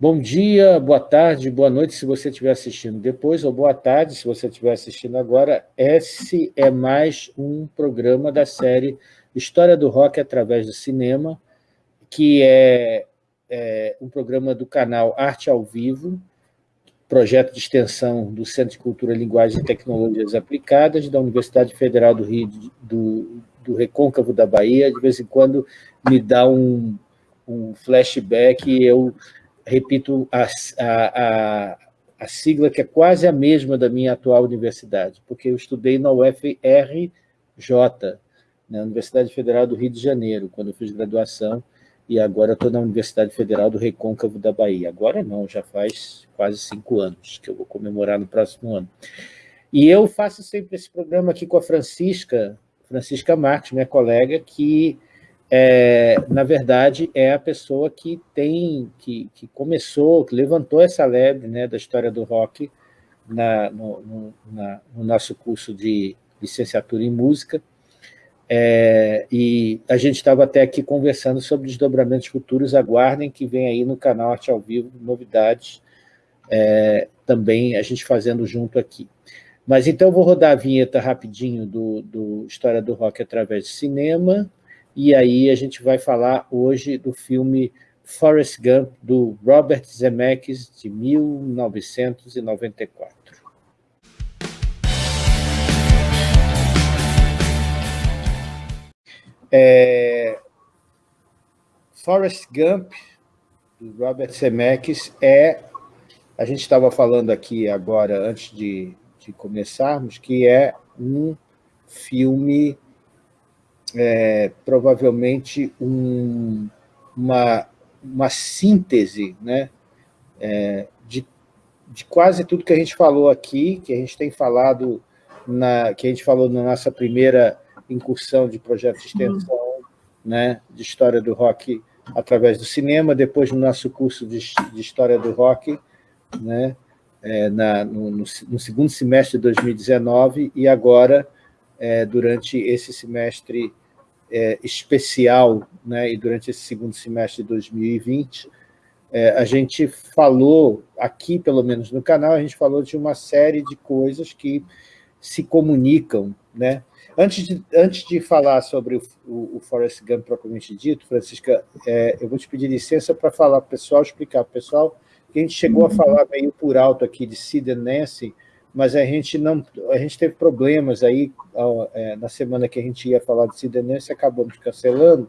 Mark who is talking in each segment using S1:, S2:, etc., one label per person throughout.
S1: Bom dia, boa tarde, boa noite, se você estiver assistindo depois, ou boa tarde, se você estiver assistindo agora. Esse é mais um programa da série História do Rock através do Cinema, que é, é um programa do canal Arte ao Vivo, projeto de extensão do Centro de Cultura, Linguagem e Tecnologias Aplicadas da Universidade Federal do Rio do, do Recôncavo da Bahia. De vez em quando me dá um, um flashback e eu repito a, a, a, sigla que é quase a mesma da minha atual universidade, porque eu estudei na UFRJ, na Universidade Federal do Rio de Janeiro, quando eu fiz graduação, e agora estou na Universidade Federal do Recôncavo da Bahia. Agora não, já faz quase cinco anos, que eu vou comemorar no próximo ano. E eu faço sempre esse programa aqui com a Francisca, Francisca Marques, minha colega, que é, na verdade, é a pessoa que tem, que, que começou, que levantou essa lebre né, da história do rock na, no, no, na, no nosso curso de licenciatura em música, é, e a gente estava até aqui conversando sobre desdobramentos futuros, aguardem que vem aí no canal Arte ao Vivo novidades, é, também a gente fazendo junto aqui. Mas então eu vou rodar a vinheta rapidinho do, do História do Rock através do cinema, e aí a gente vai falar hoje do filme Forrest Gump, do Robert Zemeckis, de 1994. É, Forrest Gump, do Robert Zemeckis, é... A gente estava falando aqui agora, antes de, de começarmos, que é um filme é, provavelmente um, uma, uma síntese né, é, de, de quase tudo que a gente falou aqui, que a gente tem falado, na, que a gente falou na nossa primeira incursão de projeto de extensão uhum. né, de história do rock através do cinema, depois no nosso curso de, de história do rock, né, é, na, no, no, no, segundo semestre de 2019, e agora, é, durante esse semestre é, especial, né, e durante esse segundo semestre de 2020, é, a gente falou, aqui pelo menos no canal, a gente falou de uma série de coisas que se comunicam. Né? Antes, de, antes de falar sobre o, o, o Forrest Gump propriamente dito, Francisca, é, eu vou te pedir licença para falar para o pessoal, explicar para o pessoal, que a gente chegou a falar meio por alto aqui de Sid and Nancy, mas a gente não, a gente teve problemas aí é, na semana que a gente ia falar de cidadania, acabamos cancelando,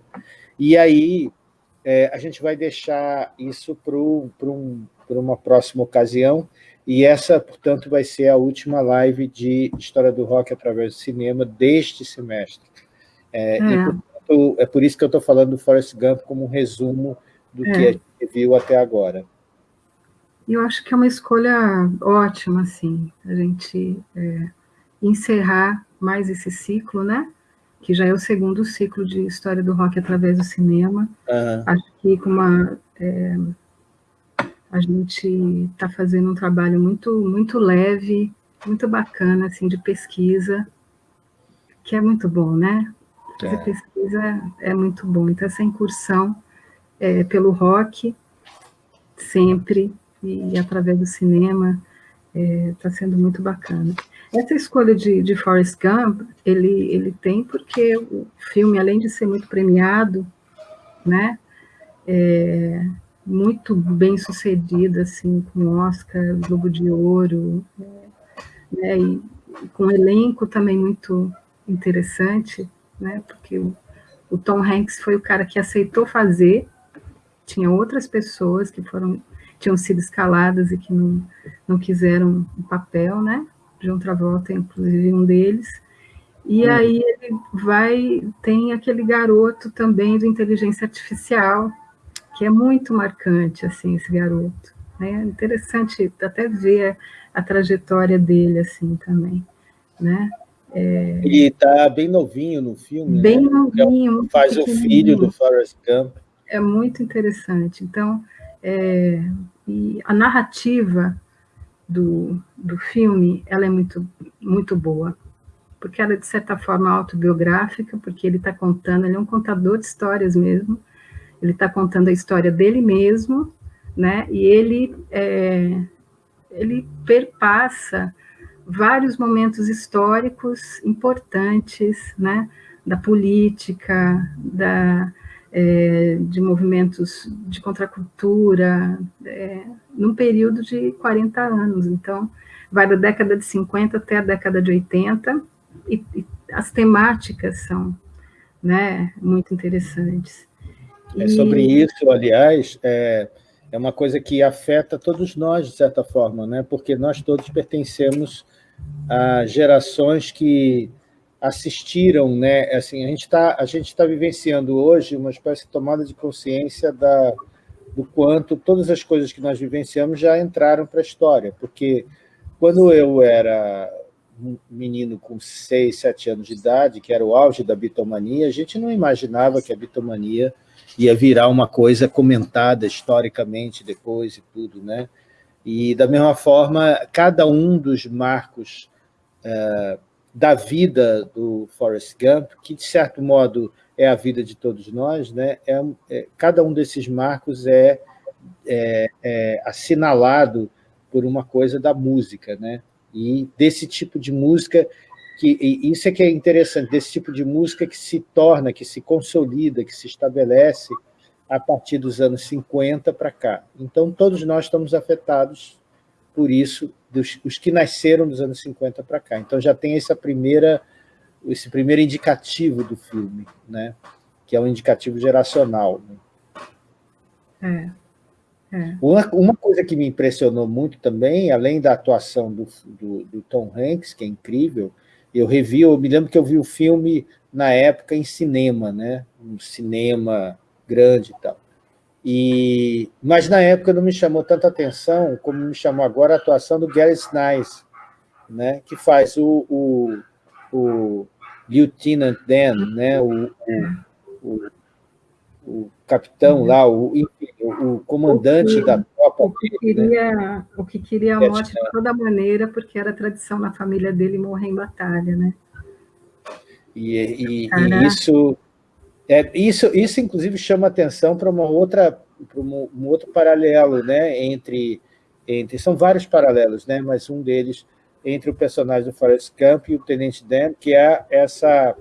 S1: e aí é, a gente vai deixar isso para um, uma próxima ocasião, e essa, portanto, vai ser a última live de História do Rock através do cinema deste semestre. É, é. E, portanto, é por isso que eu estou falando do Forrest Gump como um resumo do que é. a gente viu até agora.
S2: E eu acho que é uma escolha ótima, assim, a gente é, encerrar mais esse ciclo, né? Que já é o segundo ciclo de história do rock através do cinema. Uhum. Acho que com uma, é, a gente está fazendo um trabalho muito, muito leve, muito bacana, assim, de pesquisa, que é muito bom, né? Fazer é. pesquisa é muito bom. Então, essa incursão é, pelo rock, sempre, e, através do cinema está é, sendo muito bacana. Essa escolha de, de Forrest Gump, ele, ele tem porque o filme, além de ser muito premiado, né, é, muito bem sucedido, assim, com Oscar, Globo de Ouro, né, e, e com um elenco também muito interessante, né, porque o, o Tom Hanks foi o cara que aceitou fazer, tinha outras pessoas que foram tinham sido escaladas e que não, não quiseram o papel, né? John Travolta, inclusive, um deles. E uhum. aí ele vai, tem aquele garoto também do inteligência artificial, que é muito marcante, assim, esse garoto. É interessante até ver a trajetória dele, assim, também, né?
S1: É... Ele está bem novinho no filme,
S2: Bem né? novinho.
S1: Faz o filho do Forrest Gump.
S2: É muito interessante. Então, é, e a narrativa do, do filme, ela é muito, muito boa, porque ela é, de certa forma, autobiográfica, porque ele está contando, ele é um contador de histórias mesmo, ele está contando a história dele mesmo, né? E ele, é, ele perpassa vários momentos históricos importantes, né? Da política, da, é, de movimentos de contracultura, é, num período de 40 anos. Então, vai da década de 50 até a década de 80, e, e as temáticas são né, muito interessantes.
S1: É sobre isso, aliás, é, é uma coisa que afeta todos nós, de certa forma, né? porque nós todos pertencemos a gerações que assistiram, né? Assim, a gente está a gente tá vivenciando hoje uma espécie de tomada de consciência da, do quanto todas as coisas que nós vivenciamos já entraram para a história, porque quando eu era um menino com 6, 7 anos de idade, que era o auge da bitomania, a gente não imaginava que a bitomania ia virar uma coisa comentada historicamente depois e tudo, né? E, da mesma forma, cada um dos marcos é, da vida do Forrest Gump, que, de certo modo, é a vida de todos nós, né? É, é cada um desses marcos é, é, é assinalado por uma coisa da música, né? E desse tipo de música, que isso é que é interessante, desse tipo de música que se torna, que se consolida, que se estabelece a partir dos anos 50 para cá. Então, todos nós estamos afetados por isso, dos, os que nasceram dos anos 50 para cá. Então, já tem essa primeira, esse primeiro indicativo do filme, né? que é um indicativo geracional.
S2: Né? É.
S1: É. Uma, uma, coisa que me impressionou muito também, além da atuação do, do, do, Tom Hanks, que é incrível, eu revi, eu me lembro que eu vi o filme na época em cinema, né? um cinema grande e tal. E, mas na época não me chamou tanta atenção como me chamou agora a atuação do Gary Snipes, né? que faz o, o, o Lieutenant Dan, né? o, o, o, capitão lá, o, o comandante
S2: que,
S1: da tropa.
S2: O que queria, né? o que queria a morte de toda maneira, porque era tradição na família dele morrer em batalha, né?
S1: E, e, e isso, é, isso, isso, inclusive, chama atenção para uma outra, para um, um, outro paralelo, né? Entre, entre, são vários paralelos, né? Mas um deles entre o personagem do Forrest Gump e o Tenente Dan, que é essa,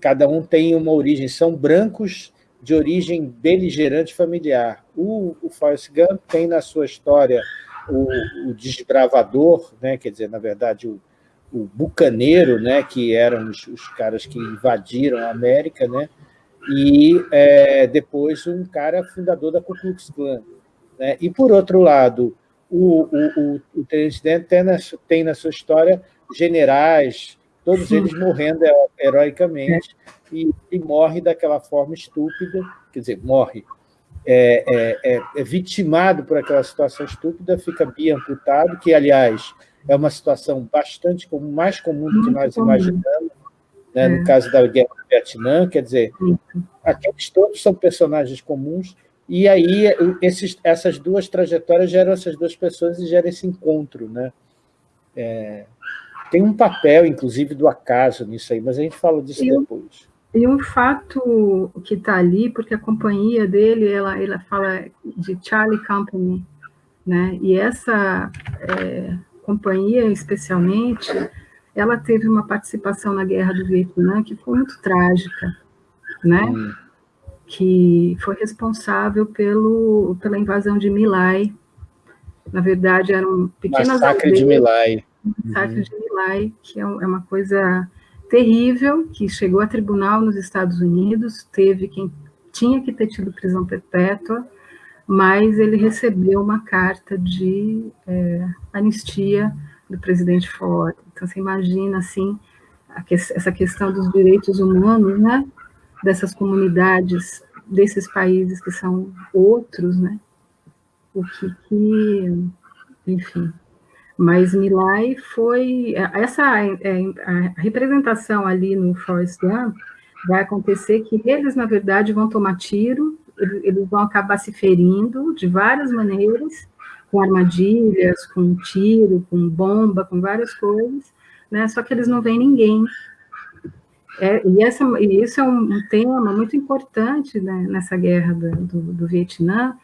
S1: cada um tem uma origem, são brancos de origem beligerante familiar. O, o Forrest Gump tem na sua história o, o desbravador, né, quer dizer, na verdade, o, o bucaneiro, né, que eram os, os, caras que invadiram a América, né, e é, depois um cara fundador da Ku Klux Klan. Né, e, por outro lado, o, o, o, o Tenente Dan tem na, tem na sua história generais, todos eles morrendo heroicamente, e, e, morre daquela forma estúpida, quer dizer, morre, é, é, é, é vitimado por aquela situação estúpida, fica biamputado, que, aliás, é uma situação bastante comum, mais comum do que nós imaginamos, né, no é. caso da guerra do Vietnã, quer dizer, aqueles todos são personagens comuns, e aí esses, essas duas trajetórias geram essas duas pessoas e geram esse encontro, né? É, tem um papel, inclusive, do acaso nisso aí, mas a gente fala disso e depois.
S2: E um fato que está ali, porque a companhia dele, ela, ela fala de Charlie Company, né? E essa é, companhia, especialmente, ela teve uma participação na Guerra do Vietnã que foi muito trágica, né? Hum. Que foi responsável pelo, pela invasão de Milai. Na verdade, eram pequenas
S1: Massacre aldeias, de Milai
S2: massacre uhum. de Milai, que é, é uma coisa terrível, que chegou a tribunal nos Estados Unidos, teve quem tinha que ter tido prisão perpétua, mas ele recebeu uma carta de é, anistia do presidente Ford. Então, você imagina, assim, que, essa questão dos direitos humanos, né, dessas comunidades, desses países que são outros, né, o que, que enfim, mas Milai foi... Essa é, a representação ali no Forrest Gump vai acontecer que eles, na verdade, vão tomar tiro, eles vão acabar se ferindo de várias maneiras, com armadilhas, com tiro, com bomba, com várias coisas, né? só que eles não veem ninguém. É, e, essa, e isso é um, um tema muito importante né, nessa guerra do, do, Vietnã,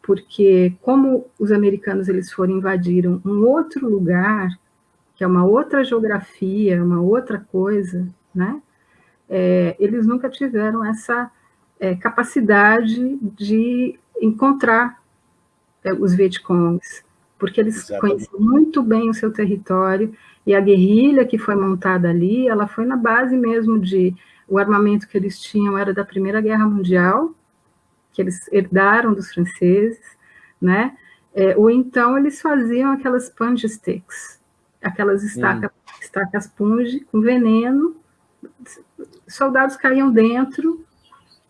S2: porque como os americanos eles foram invadiram um outro lugar, que é uma outra geografia, uma outra coisa, né? É, eles nunca tiveram essa é, capacidade de encontrar os Vietcongs, porque eles Exatamente. conheciam muito bem o seu território, e a guerrilha que foi montada ali, ela foi na base mesmo de, o armamento que eles tinham era da Primeira Guerra Mundial, que eles herdaram dos franceses, né? É, ou então eles faziam aquelas punch sticks, aquelas estaca, hum. estacas punge com veneno, soldados caíam dentro,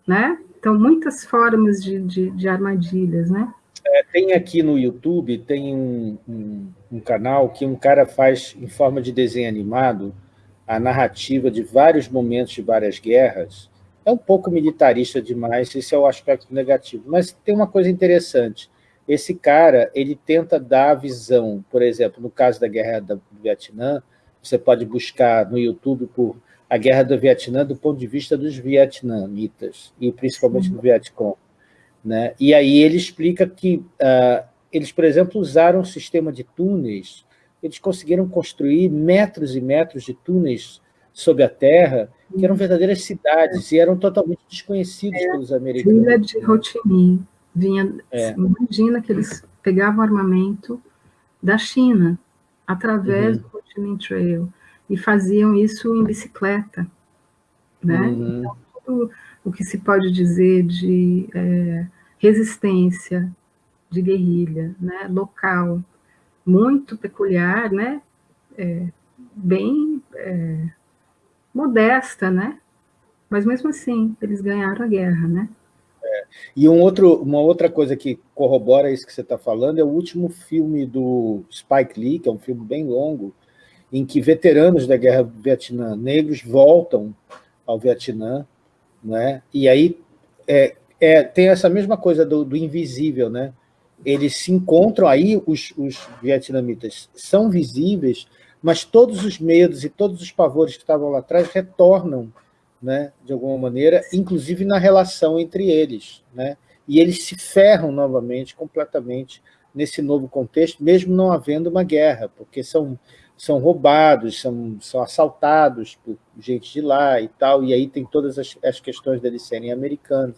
S2: né? Então, muitas formas de, de, de armadilhas, né?
S1: É, tem aqui no YouTube, tem um, um, um, canal que um cara faz, em forma de desenho animado, a narrativa de vários momentos de várias guerras, é um pouco militarista demais, esse é o aspecto negativo. Mas tem uma coisa interessante. Esse cara, ele tenta dar a visão, por exemplo, no caso da Guerra do Vietnã, você pode buscar no YouTube por a Guerra do Vietnã do ponto de vista dos vietnamitas, e principalmente do Vietcong. Né? E aí ele explica que uh, eles, por exemplo, usaram um sistema de túneis, eles conseguiram construir metros e metros de túneis sob a terra, que eram verdadeiras cidades e eram totalmente desconhecidos é, pelos americanos.
S2: Ilha de Ho Chi Minh. Vinha, é. Imagina que eles pegavam armamento da China, através uhum. do Ho Chi Minh Trail, e faziam isso em bicicleta. Né? Uhum. Então, tudo o que se pode dizer de é, resistência, de guerrilha, né? local, muito peculiar, né? É, bem é, modesta, né? Mas mesmo assim, eles ganharam a guerra, né?
S1: É. E um outro, uma outra coisa que corrobora isso que você está falando é o último filme do Spike Lee, que é um filme bem longo, em que veteranos da Guerra do Vietnã negros voltam ao Vietnã, né? e aí é, é, tem essa mesma coisa do, do, invisível, né? eles se encontram aí, os, os vietnamitas são visíveis, mas todos os medos e todos os pavores que estavam lá atrás retornam, né, de alguma maneira, inclusive na relação entre eles. Né, e eles se ferram novamente, completamente, nesse novo contexto, mesmo não havendo uma guerra, porque são, são roubados, são, são assaltados por gente de lá e tal, e aí tem todas as, as questões deles serem americanos.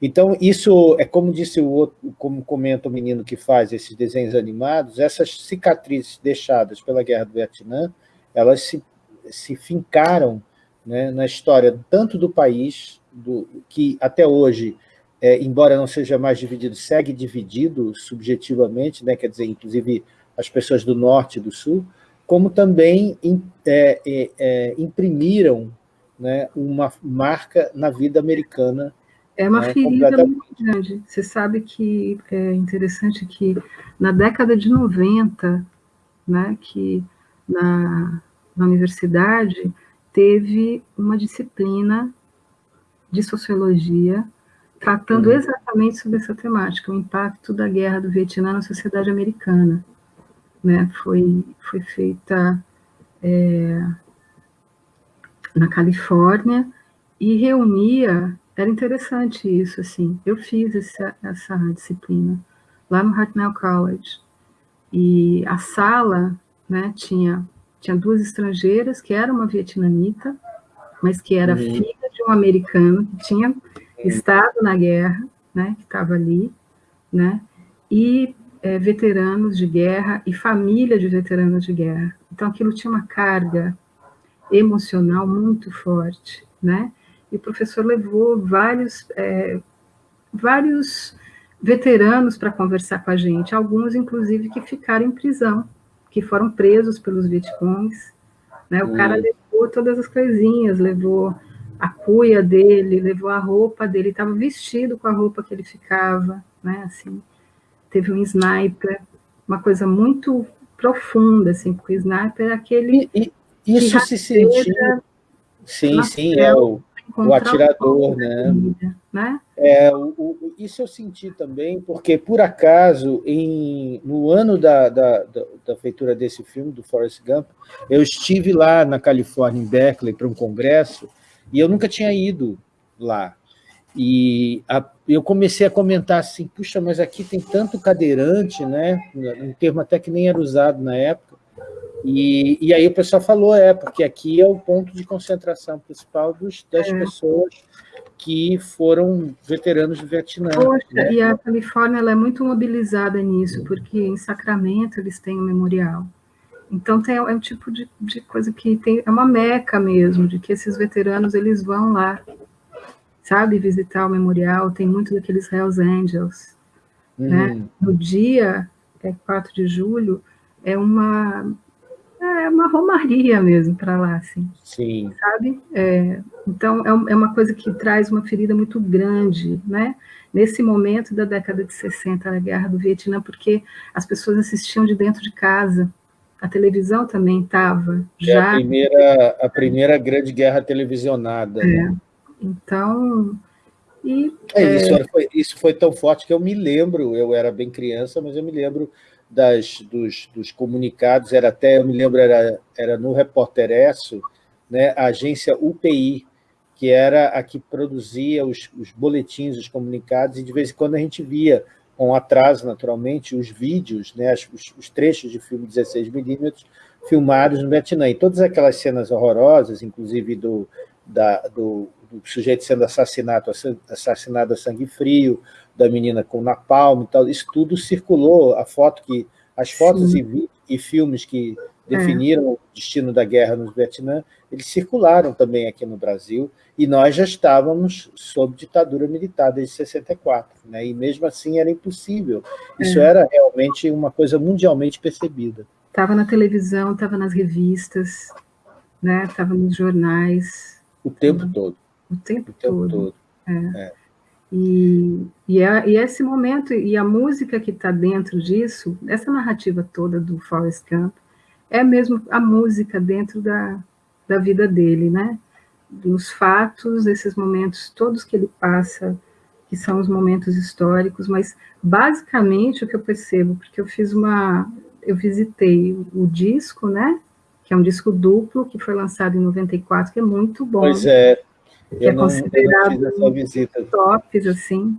S1: Então, isso é como disse o outro, como comenta o menino que faz esses desenhos animados, essas cicatrizes deixadas pela Guerra do Vietnã, elas se, se fincaram né, na história tanto do país, do, que até hoje, é, embora não seja mais dividido, segue dividido subjetivamente, né, quer dizer, inclusive as pessoas do norte e do sul, como também é, é, é, imprimiram né, uma marca na vida americana
S2: é uma é ferida muito grande. Você sabe que é interessante que na década de 90, né, que na, na universidade teve uma disciplina de sociologia tratando uhum. exatamente sobre essa temática, o impacto da guerra do Vietnã na sociedade americana. Né? Foi, foi feita é, na Califórnia e reunia era interessante isso, assim. Eu fiz essa, essa disciplina lá no Hartnell College. E a sala né, tinha, tinha duas estrangeiras, que era uma vietnamita, mas que era uhum. filha de um americano que tinha uhum. estado na guerra, né, que estava ali, né, e é, veteranos de guerra e família de veteranos de guerra. Então, aquilo tinha uma carga emocional muito forte, né, e o professor levou vários, é, vários veteranos para conversar com a gente, alguns, inclusive, que ficaram em prisão, que foram presos pelos Vietcongs. Né? O hum. cara levou todas as coisinhas, levou a cuia dele, levou a roupa dele, estava vestido com a roupa que ele ficava, né? assim, teve um sniper, uma coisa muito profunda, assim, porque o sniper é aquele...
S1: E, e isso se sentiu... Sim, sim, é o, o atirador, né? né? É, o, o, isso eu senti também, porque, por acaso, em, no ano da, da, da, da, feitura desse filme, do Forrest Gump, eu estive lá na Califórnia, em Berkeley, para um congresso, e eu nunca tinha ido lá. E a, eu comecei a comentar assim, puxa, mas aqui tem tanto cadeirante, né? um termo até que nem era usado na época, e, e aí o pessoal falou, é, porque aqui é o ponto de concentração principal dos, das é. pessoas que foram veteranos do Vietnã.
S2: Poxa, né? e a Califórnia é muito mobilizada nisso, porque em Sacramento eles têm um memorial. Então tem, é um tipo de, de coisa que tem, é uma meca mesmo, de que esses veteranos eles vão lá, sabe, visitar o memorial, tem muito daqueles Hells Angels. Né? Uhum. Né? No dia, é 4 de julho, é uma é uma romaria mesmo para lá, assim.
S1: Sim.
S2: Sabe? É, então, é, é uma coisa que traz uma ferida muito grande, né? Nesse momento da década de 60, a guerra do Vietnã, porque as pessoas assistiam de dentro de casa. A televisão também estava
S1: já... É a primeira, a primeira grande guerra televisionada.
S2: É. Né? Então... E,
S1: é, Isso, foi, isso foi tão forte que eu me lembro, eu era bem criança, mas eu me lembro das, dos, dos, comunicados, era até, eu me lembro, era, era no Repórter Esso, né, a agência UPI, que era a que produzia os, os boletins, os comunicados, e de vez em quando a gente via, com atraso naturalmente, os vídeos, né, os, os trechos de filme 16mm filmados no Vietnã. E todas aquelas cenas horrorosas, inclusive do, da, do, do sujeito sendo assassinado, assassinado a sangue frio, da menina com napalm e tal, isso tudo circulou, a foto que, as fotos e, e, filmes que definiram é. o destino da guerra no Vietnã, eles circularam também aqui no Brasil, e nós já estávamos sob ditadura militar desde 64, né? e mesmo assim era impossível. Isso é. era realmente uma coisa mundialmente percebida.
S2: Estava na televisão, estava nas revistas, né? estava nos jornais.
S1: O tempo todo.
S2: O tempo, o tempo todo. todo. É. É. E, e, é, e, esse momento, e a música que está dentro disso, essa narrativa toda do Forrest Gump, é mesmo a música dentro da, da vida dele, né? Nos fatos, esses momentos todos que ele passa, que são os momentos históricos, mas basicamente o que eu percebo, porque eu fiz uma, eu visitei o disco, né? Que é um disco duplo, que foi lançado em 94, que é muito bom.
S1: Pois é,
S2: que é considerado tops, assim.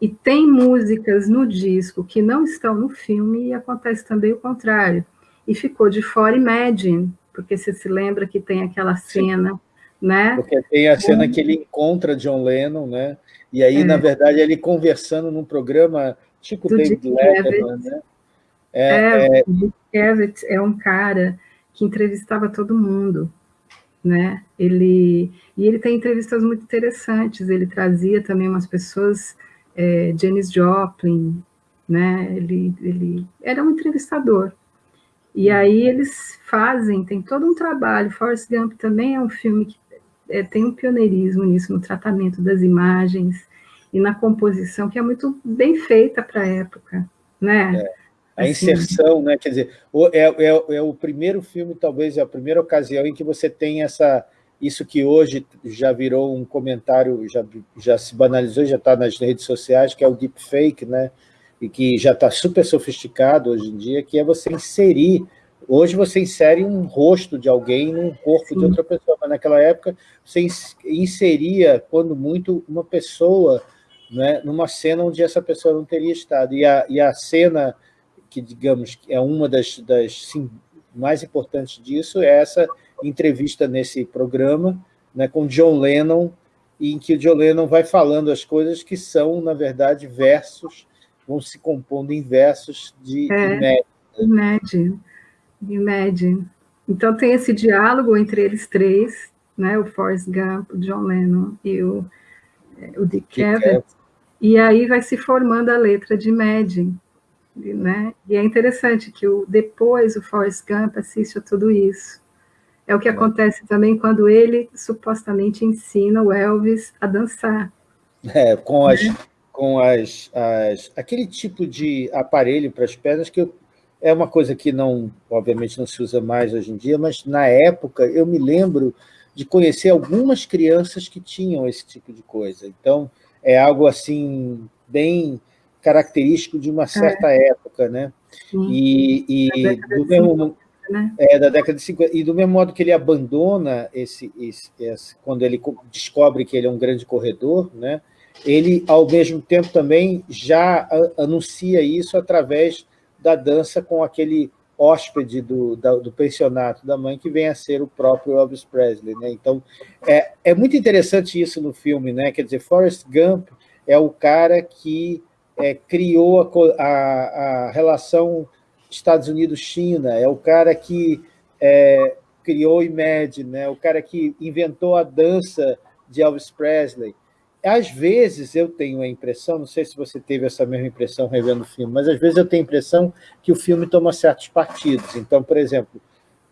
S2: E tem músicas no disco que não estão no filme e acontece também o contrário. E ficou de fora Imagine, porque você se lembra que tem aquela cena, Sim. né?
S1: Porque tem a cena que ele encontra John Lennon, né? E aí, é. na verdade, ele conversando num programa tipo Do David Letterman, né?
S2: É, é, é... É um cara que entrevistava todo mundo né? Ele e ele tem entrevistas muito interessantes. Ele trazia também umas pessoas, é, Janis Joplin, né? Ele ele era um entrevistador. E uhum. aí eles fazem, tem todo um trabalho. Forrest Gump também é um filme que é, tem um pioneirismo nisso, no tratamento das imagens e na composição, que é muito bem feita para a época, né?
S1: É a assim. inserção, né? quer dizer, é, é, é, o primeiro filme, talvez, é a primeira ocasião em que você tem essa, isso que hoje já virou um comentário, já, já se banalizou, já está nas redes sociais, que é o deepfake, né? e que já está super sofisticado hoje em dia, que é você inserir, hoje você insere um rosto de alguém num corpo Sim. de outra pessoa, mas naquela época você inseria, quando muito, uma pessoa né, numa cena onde essa pessoa não teria estado, e a, e a cena que, digamos, é uma das, das sim, mais importantes disso, é essa entrevista nesse programa né, com John Lennon, em que o John Lennon vai falando as coisas que são, na verdade, versos, vão se compondo em versos de
S2: é, Imagine. Imagine. Então tem esse diálogo entre eles três, né, o Forrest Gump, o John Lennon e o, é, o Dick Cavett, e aí vai se formando a letra de Imagine, né? E é interessante que o, depois o Forrest Gump assiste a tudo isso. É o que acontece também quando ele supostamente ensina o Elvis a dançar.
S1: É, com as, né? com as, as aquele tipo de aparelho para as pernas que eu, é uma coisa que não, obviamente não se usa mais hoje em dia, mas na época eu me lembro de conhecer algumas crianças que tinham esse tipo de coisa. Então, é algo assim bem característico de uma certa é. época, né? Sim. E, e do mesmo né? é, da década de 50, e do mesmo modo que ele abandona esse, esse, esse, quando ele descobre que ele é um grande corredor, né? ele, ao mesmo tempo, também já anuncia isso através da dança com aquele hóspede do, da, do pensionato da mãe, que vem a ser o próprio Elvis Presley. Né? Então, é, é muito interessante isso no filme, né? quer dizer, Forrest Gump é o cara que é, criou a, a, a, relação Estados Unidos-China, é o cara que é, criou o IMED, né? o cara que inventou a dança de Elvis Presley. Às vezes eu tenho a impressão, não sei se você teve essa mesma impressão revendo o filme, mas às vezes eu tenho a impressão que o filme toma certos partidos. Então, por exemplo,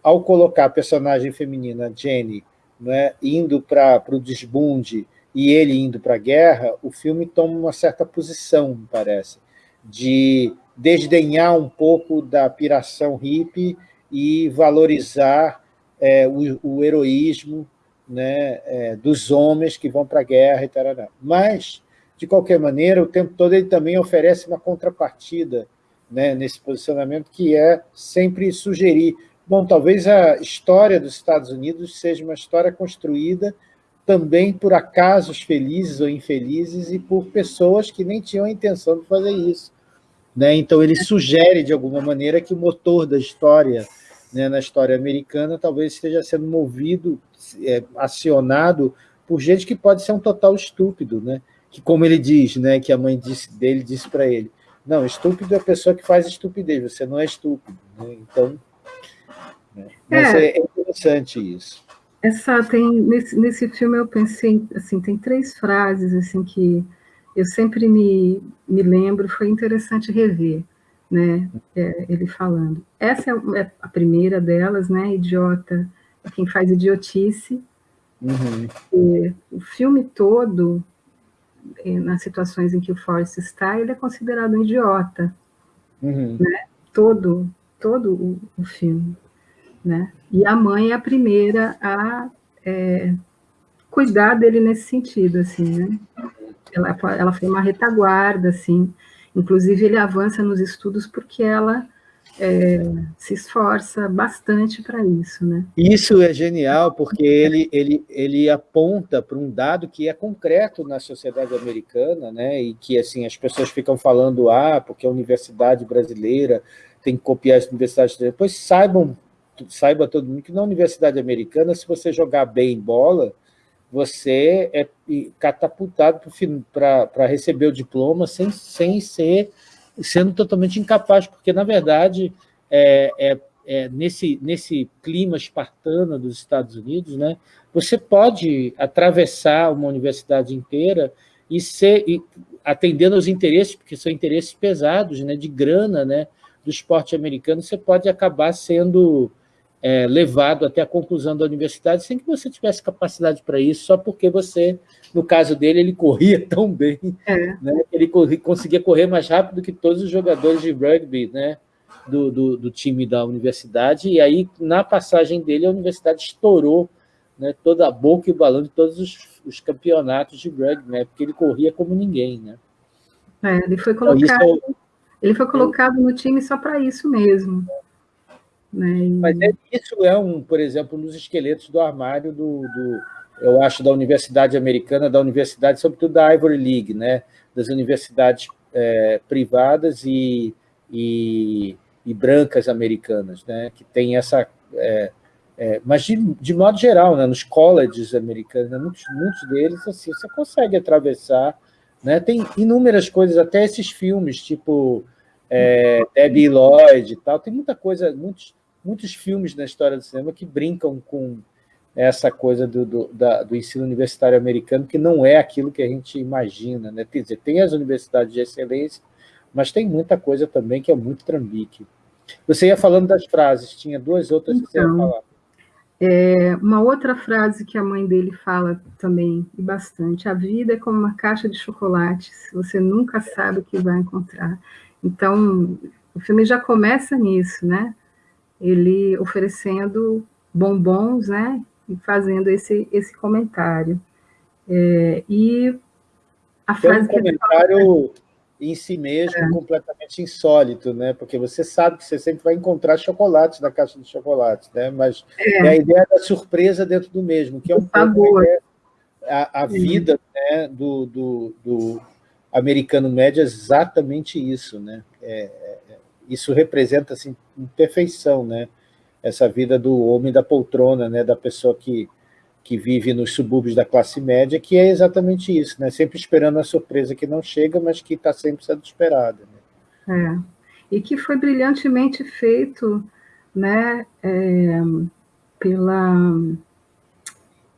S1: ao colocar a personagem feminina, Jenny, né, indo para o desbunde e ele indo para a guerra, o filme toma uma certa posição, me parece, de desdenhar um pouco da piração hippie e valorizar é, o, o heroísmo né, é, dos homens que vão para a guerra e tal. Mas, de qualquer maneira, o tempo todo ele também oferece uma contrapartida né, nesse posicionamento, que é sempre sugerir, bom, talvez a história dos Estados Unidos seja uma história construída também por acasos felizes ou infelizes e por pessoas que nem tinham a intenção de fazer isso. Né? Então, ele sugere, de alguma maneira, que o motor da história né, na história americana talvez esteja sendo movido, é, acionado por gente que pode ser um total estúpido, né? que, como ele diz, né, que a mãe disse, dele disse para ele, não, estúpido é a pessoa que faz estupidez, você não é estúpido. Né? Então, né? Mas é. é interessante isso.
S2: Essa tem nesse, nesse filme eu pensei assim tem três frases assim que eu sempre me, me lembro foi interessante rever né, é, ele falando. Essa é, é a primeira delas, né, idiota, é quem faz idiotice. Uhum. o filme todo, é, nas situações em que o Forrest está, ele é considerado um idiota, uhum. né, todo, todo o, o, filme, né, e a mãe é a primeira a é, cuidar dele nesse sentido, assim, né, ela, ela foi uma retaguarda, assim, Inclusive, ele avança nos estudos porque ela é, se esforça bastante para isso. Né?
S1: Isso é genial, porque ele, ele, ele aponta para um dado que é concreto na sociedade americana, né? e que assim, as pessoas ficam falando, ah, porque a universidade brasileira tem que copiar as universidades depois saibam, saiba todo mundo que na universidade americana, se você jogar bem bola, você é catapultado para receber o diploma sem, sem ser sendo totalmente incapaz, porque, na verdade, é, é, é, nesse, nesse clima espartano dos Estados Unidos, né, você pode atravessar uma universidade inteira e ser e, atendendo aos interesses, porque são interesses pesados, né, de grana, né, do esporte americano, você pode acabar sendo é, levado até a conclusão da universidade sem que você tivesse capacidade para isso, só porque você, no caso dele, ele corria tão bem, é. né? ele corria, conseguia correr mais rápido que todos os jogadores de rugby né? do, do, do, time da universidade, e aí, na passagem dele, a universidade estourou né? toda a boca e o balão de todos os, os campeonatos de rugby, né? porque ele corria como ninguém. Né?
S2: É, ele foi então, colocado, então, ele foi colocado no time só para isso mesmo. Né?
S1: Mas é, isso é, um, por exemplo, dos esqueletos do armário do, do, eu acho, da Universidade Americana, da Universidade, sobretudo da Ivory League, né? das universidades é, privadas e, e, e, brancas americanas, né? que tem essa... É, é, mas, de, de modo geral, né? nos colleges americanos, muitos, muitos deles, assim, você consegue atravessar, né? tem inúmeras coisas, até esses filmes, tipo é, Debbie Lloyd e tal, tem muita coisa, muitos muitos filmes na história do cinema que brincam com essa coisa do, do, da, do ensino universitário americano, que não é aquilo que a gente imagina. Né? Quer dizer, tem as universidades de excelência, mas tem muita coisa também que é muito trambique. Você ia falando das frases, tinha duas outras então, que você ia então, falar.
S2: É, uma outra frase que a mãe dele fala também, e bastante, a vida é como uma caixa de chocolates, você nunca sabe o que vai encontrar. Então, o filme já começa nisso, né? Ele oferecendo bombons, né, e fazendo esse, esse comentário. É, e
S1: a frase é um comentário fala, em si mesmo é. completamente insólito, né, porque você sabe que você sempre vai encontrar chocolates na caixa de chocolates, né, mas é, é a ideia da surpresa dentro do mesmo, que é um pouco a, a vida né, do, do, do, americano médio é exatamente isso. Né? É, é, isso representa assim, perfeição, né? essa vida do homem da poltrona, né? da pessoa que, que vive nos subúrbios da classe média, que é exatamente isso, né? sempre esperando a surpresa que não chega, mas que está sempre sendo esperada.
S2: Né? É. E que foi brilhantemente feito né, é, pela,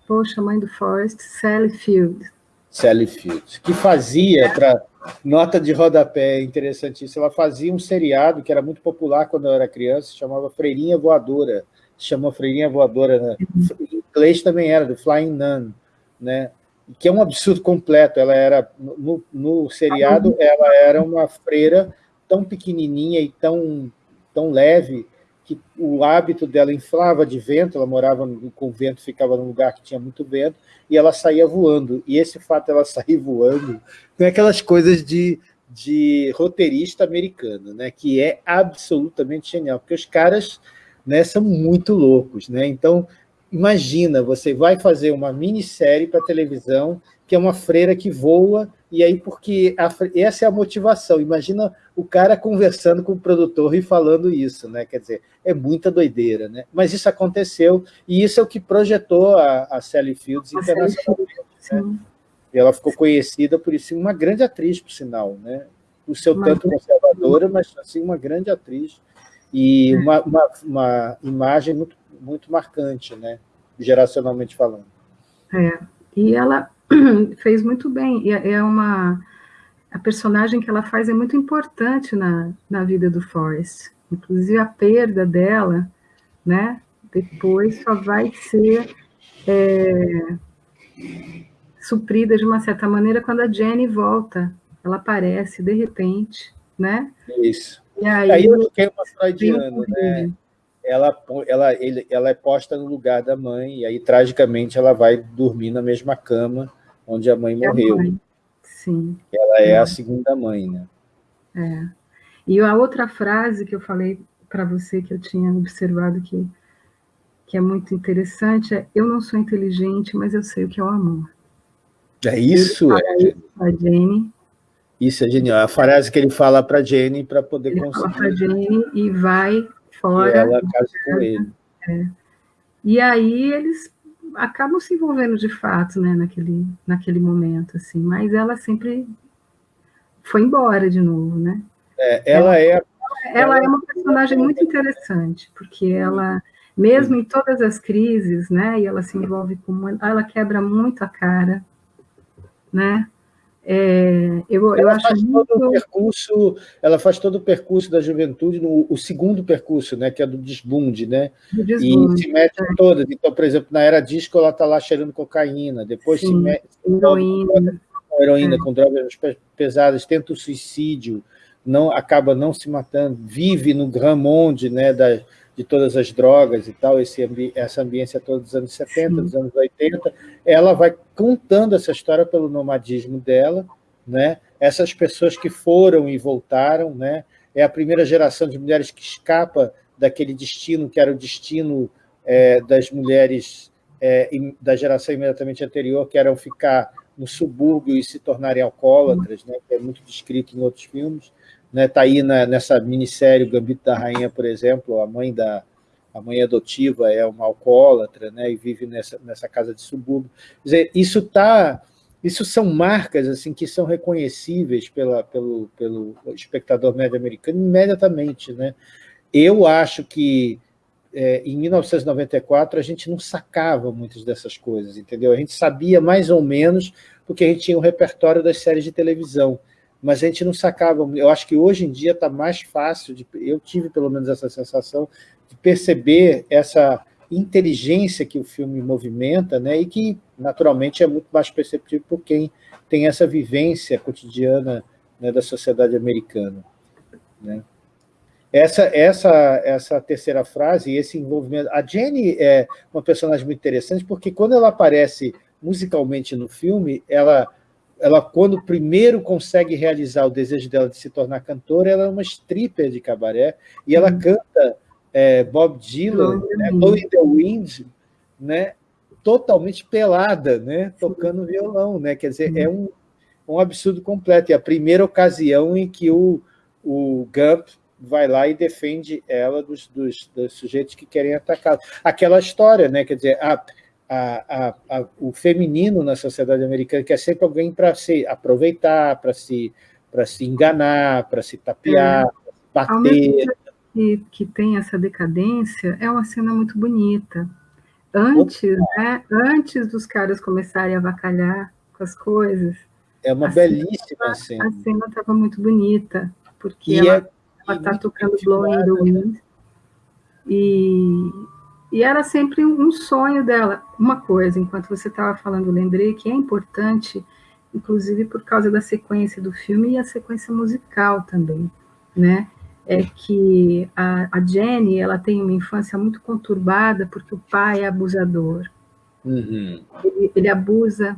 S2: poxa, mãe do Forrest, Sally Field.
S1: Sally Field, que fazia, para nota de rodapé interessantíssima, ela fazia um seriado que era muito popular quando eu era criança, chamava Freirinha Voadora, chamou Freirinha Voadora, né? em inglês também era, do Flying Nun, né? que é um absurdo completo, ela era, no, no seriado, ela era uma freira tão pequenininha e tão, tão leve, que o hábito dela inflava de vento, ela morava no convento, ficava num lugar que tinha muito vento, e ela saía voando. E esse fato dela sair voando, tem aquelas coisas de, de roteirista americano, né, que é absolutamente genial, porque os caras né, são muito loucos. Né? Então, imagina, você vai fazer uma minissérie para televisão, que é uma freira que voa e aí, porque a, essa é a motivação. Imagina o cara conversando com o produtor e falando isso, né? Quer dizer, é muita doideira, né? Mas isso aconteceu, e isso é o que projetou a, a Sally Fields internacionalmente. Né? E ela ficou conhecida por isso, uma grande atriz, por sinal, né? O seu tanto conservadora, mas assim, uma grande atriz. E uma, uma, uma imagem muito, muito marcante, né? Geracionalmente falando.
S2: É, e ela fez muito bem. E é, é uma a personagem que ela faz é muito importante na, na vida do Forrest. Inclusive a perda dela, né? Depois só vai ser é, suprida de uma certa maneira quando a Jenny volta. Ela aparece de repente, né?
S1: Isso. E aí, aí eu fiquei uma freudiana, né? Ela, ela, ele, ela é posta no lugar da mãe, e aí, tragicamente, ela vai dormir na mesma cama onde a mãe morreu. A mãe.
S2: Sim.
S1: Ela é, é a segunda mãe, né?
S2: É. E a outra frase que eu falei para você, que eu tinha observado que, que é muito interessante, é eu não sou inteligente, mas eu sei o que é o amor.
S1: É isso, é.
S2: Isso a Jenny.
S1: Isso é genial. A frase que ele fala para Jenny para poder
S2: ele conseguir. Fala para Jenny e vai fora. E
S1: ela casa com ele.
S2: É. E aí eles acabam se envolvendo de fato, né, naquele, naquele momento, assim, mas ela sempre foi embora de novo, né?
S1: É, ela, ela, é...
S2: Ela, ela é uma personagem muito interessante, porque ela, mesmo em todas as crises, né, e ela se envolve com... Ela quebra muito a cara, né? É, eu, eu acho muito...
S1: todo o percurso, ela faz todo o percurso da juventude, no, o segundo percurso, né, que é do desbunde, né?
S2: Do desbunde,
S1: e se mete é. todas. Então, por exemplo, na era disco, ela está lá cheirando cocaína, depois Sim, se mete heroína, com heroína, é. com drogas pesadas, tenta o suicídio, não acaba não se matando, vive no Grand Monde, né, da, de todas as drogas e tal, esse, essa ambiência toda dos anos 70, Sim. dos anos 80, ela vai contando essa história pelo nomadismo dela, né? essas pessoas que foram e voltaram, né? é a primeira geração de mulheres que escapa daquele destino, que era o destino é, das mulheres é, da geração imediatamente anterior, que eram ficar no subúrbio e se tornarem alcoólatras, né? que é muito descrito em outros filmes, né, tá aí na, nessa minissérie Gambito da Rainha, por exemplo, a mãe da a mãe adotiva é uma alcoólatra, né, e vive nessa, nessa casa de subúrbio. Quer dizer, isso tá, isso são marcas assim que são reconhecíveis pela, pelo, pelo espectador médio americano imediatamente, né? Eu acho que é, em 1994 a gente não sacava muitas dessas coisas, entendeu? A gente sabia mais ou menos porque a gente tinha um repertório das séries de televisão mas a gente não sacava. Eu acho que hoje em dia está mais fácil, de, eu tive pelo menos essa sensação, de perceber essa inteligência que o filme movimenta, né, e que, naturalmente, é muito mais perceptível por quem tem essa vivência cotidiana né, da sociedade americana. Né. Essa, essa, essa terceira frase, esse envolvimento... A Jenny é uma personagem muito interessante, porque quando ela aparece musicalmente no filme, ela ela, quando primeiro consegue realizar o desejo dela de se tornar cantora, ela é uma stripper de cabaré, e ela uhum. canta é, Bob Dylan, né, Blow in the Wind, né, totalmente pelada, né? tocando violão. Né? Quer dizer, é um, um absurdo completo. E a primeira ocasião em que o, o Gump vai lá e defende ela dos, dos, dos sujeitos que querem atacá-la. Aquela história, né? quer dizer, a, a, a, o feminino na sociedade americana quer sempre alguém para se aproveitar, para se, se enganar, para se tapear, é. bater.
S2: Que, que tem essa decadência, é uma cena muito bonita. Antes, né, antes dos caras começarem a avacalhar com as coisas.
S1: É uma belíssima cena.
S2: A cena estava muito bonita, porque e ela é, está tocando Blowing the Wind. E, e era sempre um sonho dela. Uma coisa, enquanto você estava falando, lembrei que é importante, inclusive por causa da sequência do filme e a sequência musical também, né? É que a, a Jenny ela tem uma infância muito conturbada porque o pai é abusador.
S1: Uhum.
S2: Ele, ele, abusa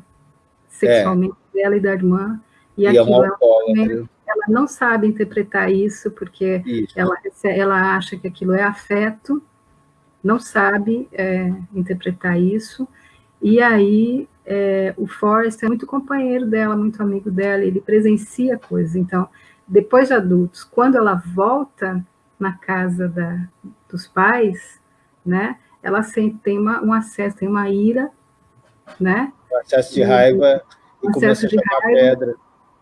S2: sexualmente é. dela e da irmã. E, e aquilo é, um ela não sabe interpretar isso porque isso. Ela, ela acha que aquilo é afeto não sabe é, interpretar isso, e aí é, o Forrest é muito companheiro dela, muito amigo dela, ele presencia coisas. Então, depois de adultos, quando ela volta na casa da, dos pais, né, ela sempre tem uma, um acesso, tem uma ira, né?
S1: Um acesso de raiva e, e começa a raiva, pedra.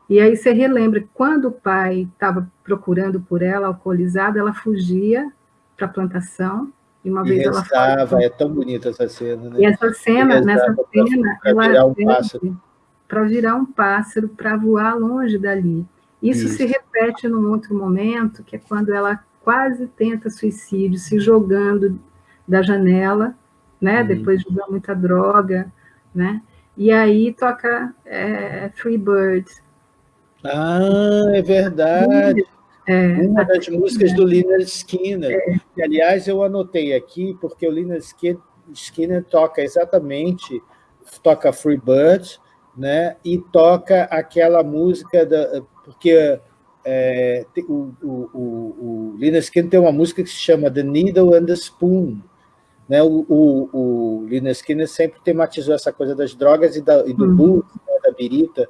S2: E aí você relembra, quando o pai estava procurando por ela, alcoolizada, ela fugia para a plantação,
S1: e uma e vez rezava, ela fala, é tão bonita essa cena, né?
S2: E essa cena, e nessa cena, pra, ela virar um para virar um pássaro, para voar longe dali. Isso, Isso, se repete num outro momento, que é quando ela quase tenta suicídio, se jogando da janela, né? Hum. Depois de usar muita droga, né? E aí toca é, Free Bird.
S1: Ah, é verdade. É, Uma das músicas do Lynyrd Skinner. É. Que, aliás, eu anotei aqui, porque o Lynyrd Skinner toca exatamente, toca Free Bird, né? e toca aquela música, da, porque é, o, o, o, o Lynyrd Skinner tem uma música que se chama The Needle and the Spoon, né? O, o, o Lynyrd Skinner sempre tematizou essa coisa das drogas e, da, e do uhum. blues, né? da birita,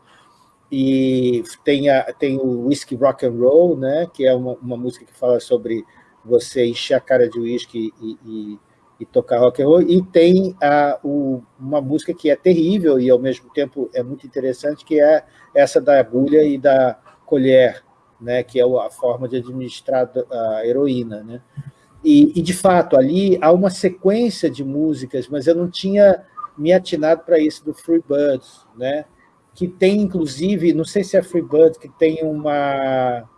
S1: e tem, a, tem o Whisky Rock and Roll, né, que é uma, uma música que fala sobre você encher a cara de whisky e, e, e tocar rock and roll, e tem a, o, uma música que é terrível e, ao mesmo tempo, é muito interessante, que é essa da agulha e da colher, né, que é a forma de administrar a heroína. Né? E, e, de fato, ali há uma sequência de músicas, mas eu não tinha me atinado para isso do Free Birds, né? Que tem, inclusive, não sei se é Freebird, que tem uma...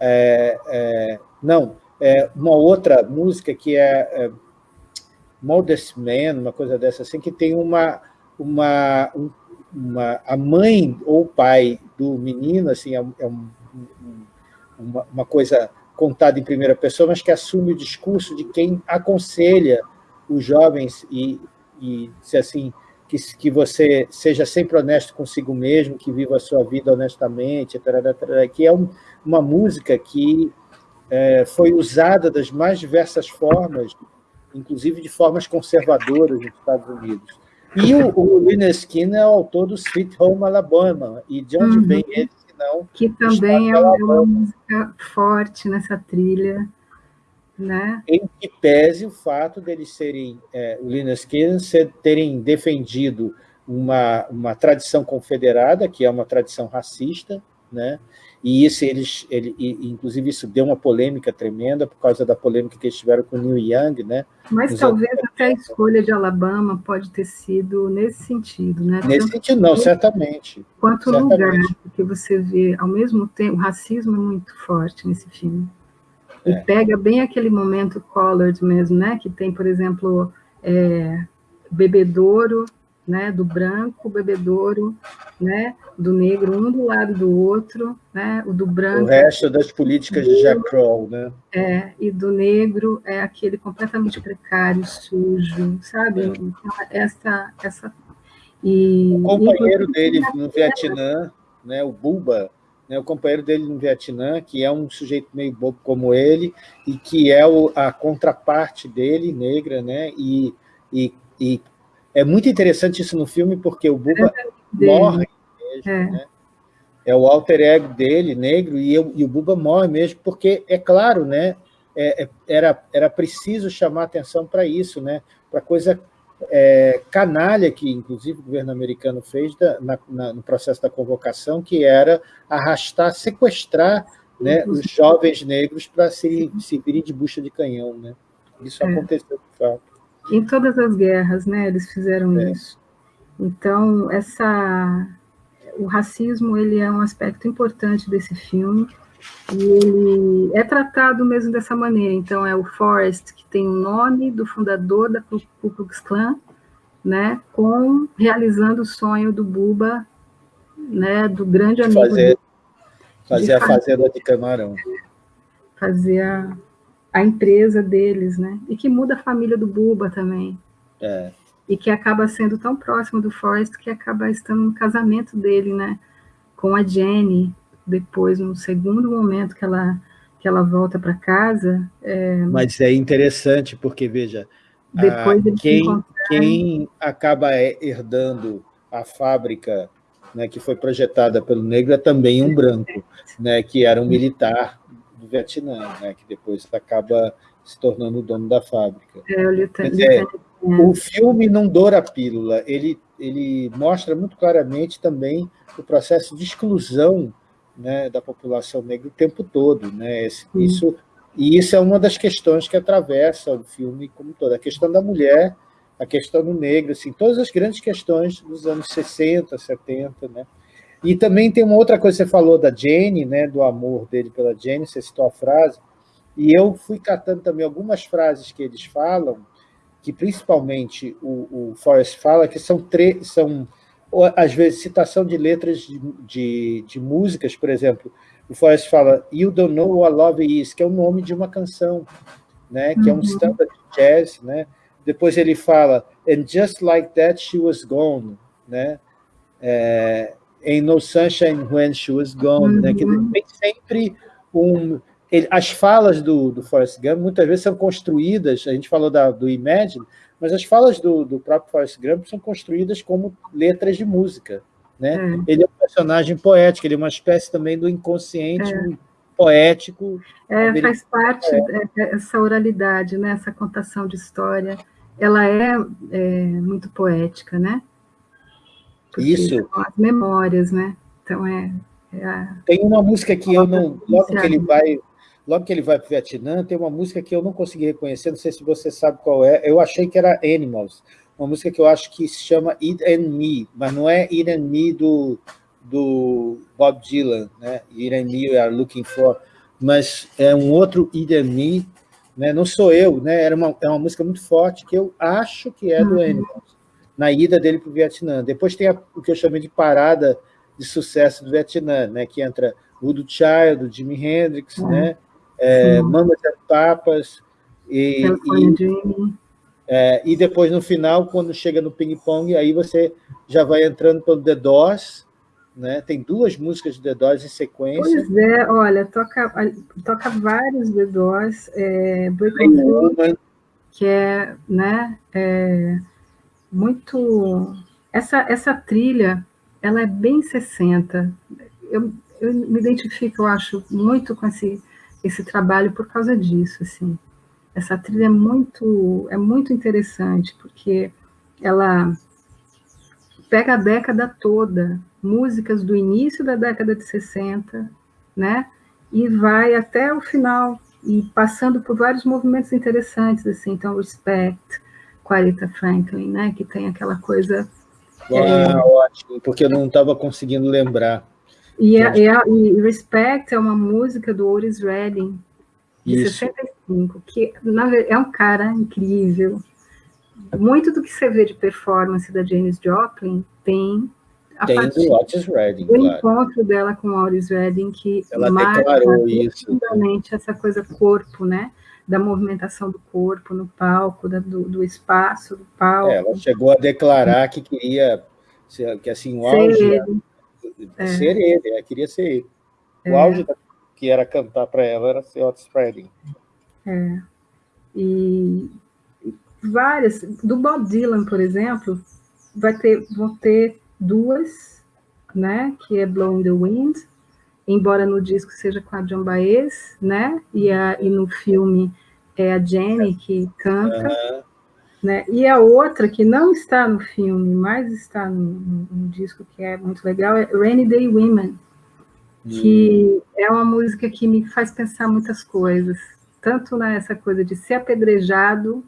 S1: É, é, não, é uma outra música que é, é Modest Man, uma coisa dessa assim, que tem uma, uma, uma a mãe ou o pai do menino, assim, é, é um, uma, uma coisa contada em primeira pessoa, mas que assume o discurso de quem aconselha os jovens e, e se assim, que, que você seja sempre honesto consigo mesmo, que viva a sua vida honestamente, que é um, uma música que é, foi usada das mais diversas formas, inclusive de formas conservadoras nos Estados Unidos. E o, o Lynyrd Skinner é o autor do Sweet Home Alabama, e de onde uhum. vem ele, se não...
S2: Que também é uma música forte nessa trilha, né?
S1: Em que pese o fato deles serem, é, o Linus Skinner, terem defendido uma, uma tradição confederada, que é uma tradição racista, né? e isso eles, ele, inclusive isso deu uma polêmica tremenda por causa da polêmica que eles tiveram com o Neil Young, né?
S2: Mas talvez até a escolha de Alabama pode ter sido nesse sentido, né?
S1: Nesse Tanto sentido, não, certamente.
S2: Quanto
S1: certamente.
S2: lugar que você vê, ao mesmo tempo, o racismo é muito forte nesse filme. E é. pega bem aquele momento colored mesmo, né? Que tem, por exemplo, é, bebedouro, né? Do branco, bebedouro, né? Do negro, um do lado do outro, né? O do branco.
S1: O resto das políticas de Jack Kroll, né?
S2: É, e do negro é aquele completamente precário, sujo, sabe? É. Então, essa, essa
S1: e, o companheiro dele no Vietnã, né, o Buba, né, o companheiro dele no Vietnã, que é um sujeito meio bobo como ele, e que é o, a contraparte dele, negra, né, e, e, e é muito interessante isso no filme, porque o Buba morre mesmo, é. né? É o alter ego dele, negro, e, eu, e o Buba morre mesmo, porque, é claro, né? É, é era, era preciso chamar atenção para isso, né? para coisa é, canalha que, inclusive, o governo americano fez da, na, na, no processo da convocação, que era arrastar, sequestrar né, os jovens negros para se, se virem de bucha de canhão. Né? Isso é. aconteceu, de fato.
S2: Em todas as guerras, né, eles fizeram é. isso. Então, essa, o racismo ele é um aspecto importante desse filme, e ele é tratado mesmo dessa maneira. Então, é o Forrest, que tem o nome do fundador da Ku Klux Klan, né, com, realizando o sonho do Buba, né, do grande amigo.
S1: Fazer, fazer a fazenda de camarão.
S2: Fazer a, a empresa deles, né? E que muda a família do Buba também.
S1: É.
S2: E que acaba sendo tão próximo do Forrest que acaba estando no casamento dele, né? Com a Jenny, depois, no segundo momento que ela, que ela volta para casa... É...
S1: Mas é interessante, porque, veja, depois ah, quem, quem acaba herdando a fábrica né, que foi projetada pelo negro é também um branco, né, que era um militar do Vietnã, né, que depois acaba se tornando o dono da fábrica.
S2: É, o,
S1: é, o filme não doura a pílula, ele, ele mostra muito claramente também o processo de exclusão né, da população negra o tempo todo. Né? Isso, e isso é uma das questões que atravessa o filme como todo. A questão da mulher, a questão do negro, assim, todas as grandes questões dos anos 60, 70. Né? E também tem uma outra coisa você falou da Jane, né, do amor dele pela Jane, você citou a frase, e eu fui catando também algumas frases que eles falam, que principalmente o, o Forrest fala, que são, são às vezes, citação de letras de, de, de, músicas, por exemplo, o Forrest fala You Don't Know What Love Is, que é o nome de uma canção, né? que é um uhum. standard jazz. Né? Depois ele fala And Just Like That She Was Gone, né? É, Ain't No Sunshine When She Was Gone, né? que uhum. tem sempre um... Ele, as falas do, do Forrest Gump muitas vezes são construídas, a gente falou da, do Imagine, mas as falas do, do próprio Forrest Gump são construídas como letras de música. Né? É. Ele é um personagem poético, ele é uma espécie também do inconsciente é. poético.
S2: É, faz parte dessa oralidade, né? essa contação de história. Ela é, é muito poética, né?
S1: Porque Isso.
S2: as memórias, né? Então, é... é a...
S1: Tem uma música que eu não... Logo que ele vai logo que ele vai para o Vietnã, tem uma música que eu não consegui reconhecer, não sei se você sabe qual é, eu achei que era Animals, uma música que eu acho que se chama It and Me, mas não é It and Me do, do Bob Dylan, né? It and Me We Are Looking For, mas é um outro It and Me, né? não sou eu, né? Era uma, é uma música muito forte que eu acho que é do uhum. Animals, na ida dele para o Vietnã. Depois tem a, o que eu chamei de parada de sucesso do Vietnã, né? que entra do Child, Jimi Hendrix, uhum. né? É, Mamas e Papas, e, e, é, e, depois, no final, quando chega no ping-pong, aí você já vai entrando pelo The Doors, né? tem duas músicas de The Doors em sequência.
S2: Pois é, olha, toca, toca vários The Doors, é, Break que é, né, é muito... Essa, essa trilha, ela é bem 60, eu, eu me identifico, eu acho, muito com esse esse trabalho por causa disso, assim. Essa trilha é muito, é muito interessante, porque ela pega a década toda, músicas do início da década de 60, né? E vai até o final, e passando por vários movimentos interessantes, assim, então, Respect, com Aretha Franklin, né? Que tem aquela coisa...
S1: Uau, é... ótimo, porque eu não estava conseguindo lembrar.
S2: E, a, e, a, e, Respect é uma música do Otis Redding, de Isso. 65, que na, é um cara incrível. Muito do que você vê de performance da Janis Joplin tem
S1: a tem do Otis Redding,
S2: o claro. encontro dela com o Otis Redding, que
S1: Ela marca
S2: profundamente essa coisa corpo, né? da movimentação do corpo no palco, da, do, do, espaço do palco. É,
S1: ela chegou a declarar que queria, que assim, o auge é. ser ele, ela queria ser ele. O é. auge da, que era cantar para ela era ser Otis Redding.
S2: É. E várias. Do Bob Dylan, por exemplo, vai ter, vão ter duas, né? Que é Blowing the Wind, embora no disco seja com a John Baez, né? E, a, e no filme é a Jenny que canta. Uhum. Né? E a outra, que não está no filme, mas está no, disco, que é muito legal, é Rainy Day Women, que hum. é uma música que me faz pensar muitas coisas, tanto nessa coisa de ser apedrejado,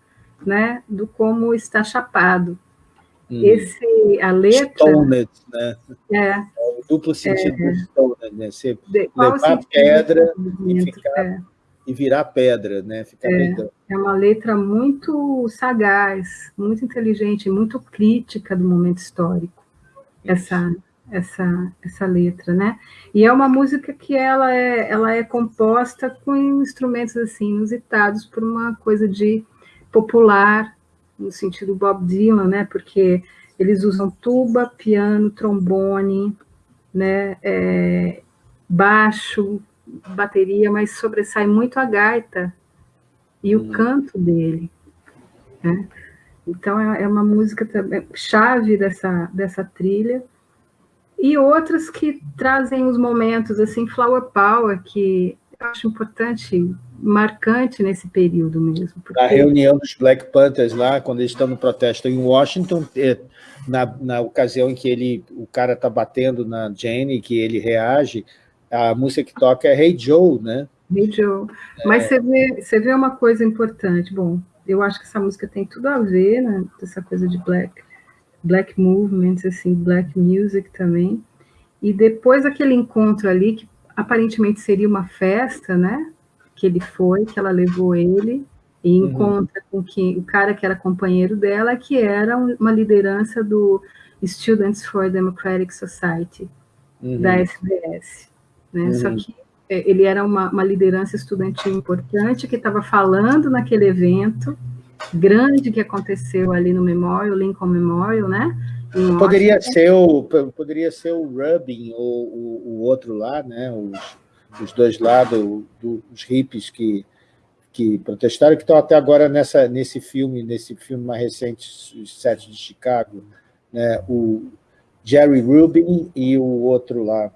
S2: né, do como está chapado. Hum. Esse, a letra...
S1: Stoned, né? É. é o duplo sentido é, do stoned, né? Você levar pedra e ficar... É e virar pedra, né? Ficar
S2: é, é uma letra muito sagaz, muito inteligente, muito crítica do momento histórico. Essa essa essa letra, né? E é uma música que ela é ela é composta com instrumentos assim inusitados por uma coisa de popular no sentido Bob Dylan, né? Porque eles usam tuba, piano, trombone, né? É, baixo, bateria, mas sobressai muito a gaita e o hum. canto dele. Né? Então, é, é uma música também, chave dessa, dessa trilha. E outras que trazem os momentos, assim, Flower Power, que eu acho importante, marcante nesse período mesmo.
S1: Porque... A reunião dos Black Panthers lá, quando eles estão no protesto em Washington, é, na, na ocasião em que ele, o cara está batendo na Jane, que ele reage, a música que toca é Hey Joe, né?
S2: Hey Joe. Mas é... você, vê, você vê uma coisa importante. Bom, eu acho que essa música tem tudo a ver, né? Essa coisa de black, black movements, assim, black music também. E depois aquele encontro ali, que aparentemente seria uma festa, né? Que ele foi, que ela levou ele, e uhum. encontra com que, o cara que era companheiro dela, que era uma liderança do Students for Democratic Society, uhum. da SBS. Né? Uhum. Só que é, ele era uma, uma liderança estudantil importante que estava falando naquele evento grande que aconteceu ali no Memorial, Lincoln Memorial, né?
S1: Poderia ser o poderia ser o Rubin ou o, o outro lá, né? Os, os dois lados, do, os hippies que que protestaram, que estão até agora nessa nesse filme, nesse filme mais recente, os Sete de Chicago, né? O Jerry Rubin e o outro lá,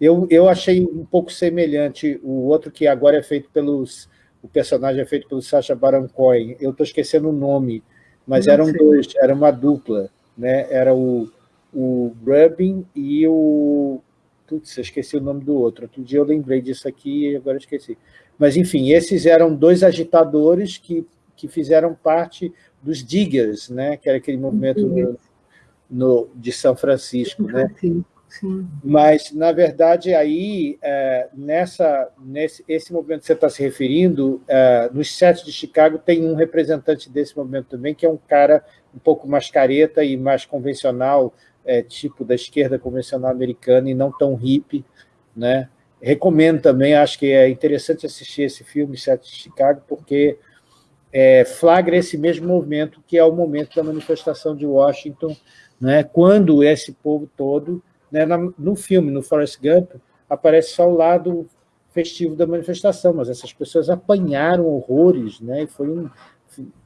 S1: eu, eu achei um pouco semelhante o outro que agora é feito pelos... O personagem é feito pelo Sacha Baron Cohen. Eu estou esquecendo o nome, mas Não eram sei. dois, era uma dupla. Né? Era o, o Rubin e o... Putz, eu esqueci o nome do outro. Outro dia eu lembrei disso aqui e agora esqueci. Mas, enfim, esses eram dois agitadores que, que fizeram parte dos Diggers, né? que era aquele movimento no, no, de São Francisco. Né? Mas, na verdade, aí, é, nessa, nesse esse movimento que você está se referindo, é, nos sete de Chicago tem um representante desse movimento também, que é um cara um pouco mais careta e mais convencional, é, tipo da esquerda convencional americana e não tão hippie, né? Recomendo também, acho que é interessante assistir esse filme, Sete de Chicago, porque é, flagra esse mesmo movimento que é o momento da manifestação de Washington, né? quando esse povo todo né? No filme, no Forrest Gump, aparece só o lado festivo da manifestação, mas essas pessoas apanharam horrores, né? e foi um,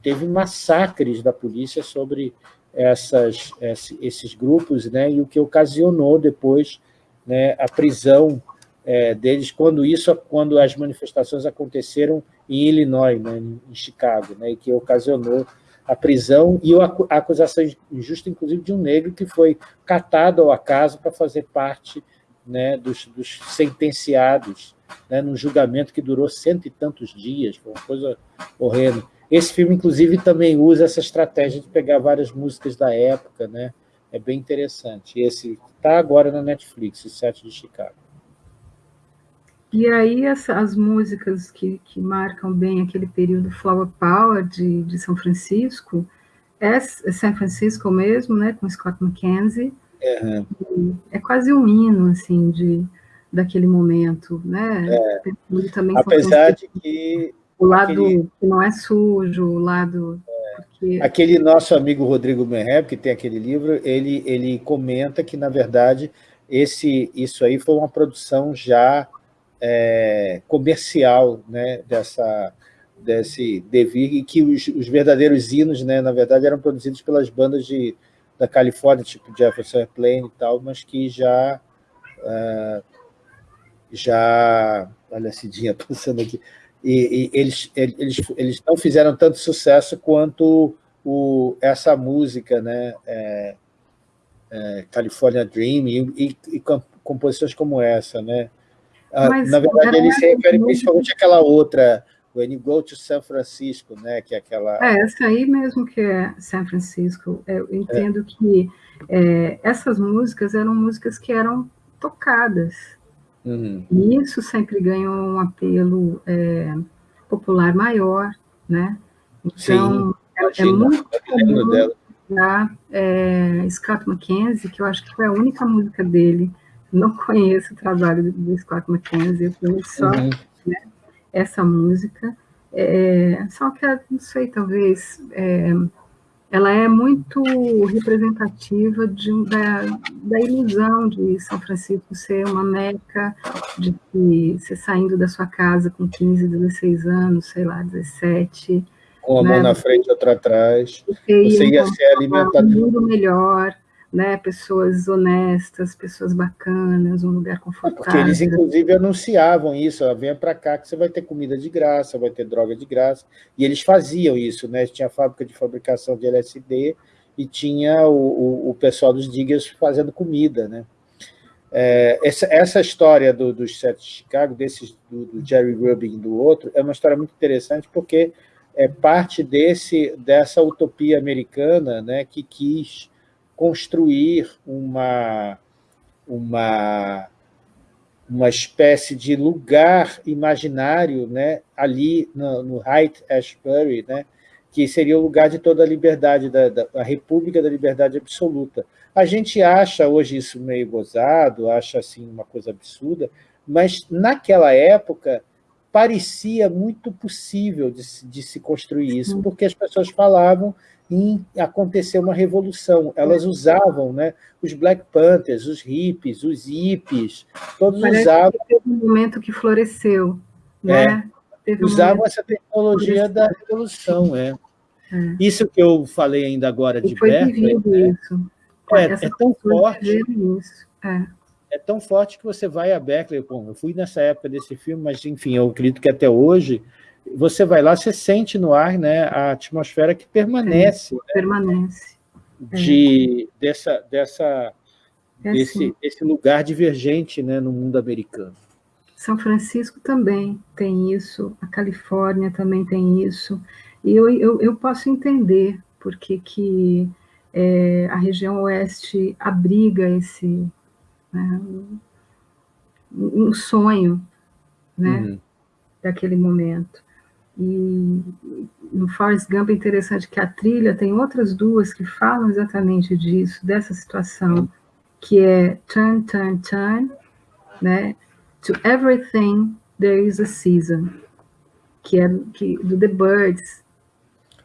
S1: teve massacres da polícia sobre essas, esses grupos, né? e o que ocasionou depois né, a prisão é, deles, quando isso, quando as manifestações aconteceram em Illinois, né, em Chicago, né, e que ocasionou a prisão e a acusação injusta, inclusive, de um negro que foi catado ao acaso para fazer parte né, dos, dos, sentenciados né, num julgamento que durou cento e tantos dias, foi uma coisa horrenda. Esse filme, inclusive, também usa essa estratégia de pegar várias músicas da época, né? é bem interessante. Esse está agora na Netflix, o Sete de Chicago.
S2: E aí as, as músicas que, que, marcam bem aquele período Flower Power de, de São Francisco, é, é São Francisco mesmo, né, com Scott McKenzie, uhum. é quase um hino, assim, de, daquele momento, né,
S1: é. também Apesar de que...
S2: O lado aquele... que não é sujo, o lado...
S1: É. Porque... Aquele nosso amigo Rodrigo Merreb, que tem aquele livro, ele, ele comenta que, na verdade, esse, isso aí foi uma produção já é, comercial né, dessa, desse devir, e que os, os, verdadeiros hinos, né, na verdade, eram produzidos pelas bandas de, da Califórnia, tipo Jefferson Airplane e tal, mas que já... Uh, já... Olha a Cidinha passando aqui. E, e, eles, eles, eles não fizeram tanto sucesso quanto o, essa música, né? É, é, California Dream, e, e, e, composições como essa, né? Ah, na verdade, ele se refere principalmente àquela outra, When You Go to San Francisco, né? Que é aquela...
S2: É, essa aí mesmo que é San Francisco. Eu entendo é. que é, essas músicas eram músicas que eram tocadas. Uhum. E isso sempre ganhou um apelo é, popular maior, né? Então, Sim, é, é muito comum da é, Scott McKenzie, que eu acho que foi a única música dele não conheço o trabalho do Scott McKenzie, eu conheço só uhum. né, essa música. É, só que, não sei, talvez, é, ela é muito representativa de, da, da ilusão de São Francisco ser uma meca, de que você saindo da sua casa com 15, 16 anos, sei lá, 17...
S1: Uma né, mão na frente, outra atrás, você ia ser alimentado...
S2: Um mundo melhor, né, pessoas honestas, pessoas bacanas, um lugar confortável.
S1: Porque eles, inclusive, anunciavam isso, ó, venha para cá que você vai ter comida de graça, vai ter droga de graça, e eles faziam isso, né, tinha fábrica de fabricação de LSD e tinha o, o, o pessoal dos diggers fazendo comida, né. É, essa, essa história do, dos sete de Chicago, desses, do, do Jerry Rubin e do outro, é uma história muito interessante porque é parte desse, dessa utopia americana né, que quis construir uma, uma, uma espécie de lugar imaginário né, ali no, no Height Ashbury, né, que seria o lugar de toda a liberdade, da, da a República da Liberdade Absoluta. A gente acha hoje isso meio gozado, acha assim uma coisa absurda, mas naquela época parecia muito possível de, de se construir isso, porque as pessoas falavam em acontecer uma revolução. Elas usavam né, os Black Panthers, os hippies, os hippies, todos Parece usavam...
S2: Que teve um momento que floresceu. Né?
S1: É, um usavam essa tecnologia da revolução. É. é. Isso que eu falei ainda agora de Berkeley... Né? É, é tão forte... Isso. É. é tão forte que você vai a Berkeley, eu fui nessa época desse filme, mas, enfim, eu acredito que até hoje você vai lá, você sente no ar né, a atmosfera que permanece. É, né,
S2: permanece.
S1: De, é. dessa, dessa, é desse, assim. esse lugar divergente né, no mundo americano.
S2: São Francisco também tem isso, a Califórnia também tem isso, e eu, eu, eu posso entender porque que é, a região oeste abriga esse né, um sonho né, uhum. daquele momento. E no Forrest Gump é interessante que a trilha tem outras duas que falam exatamente disso, dessa situação, que é Turn, Turn, Turn, né? To Everything There Is a Season, que é que, do The Birds.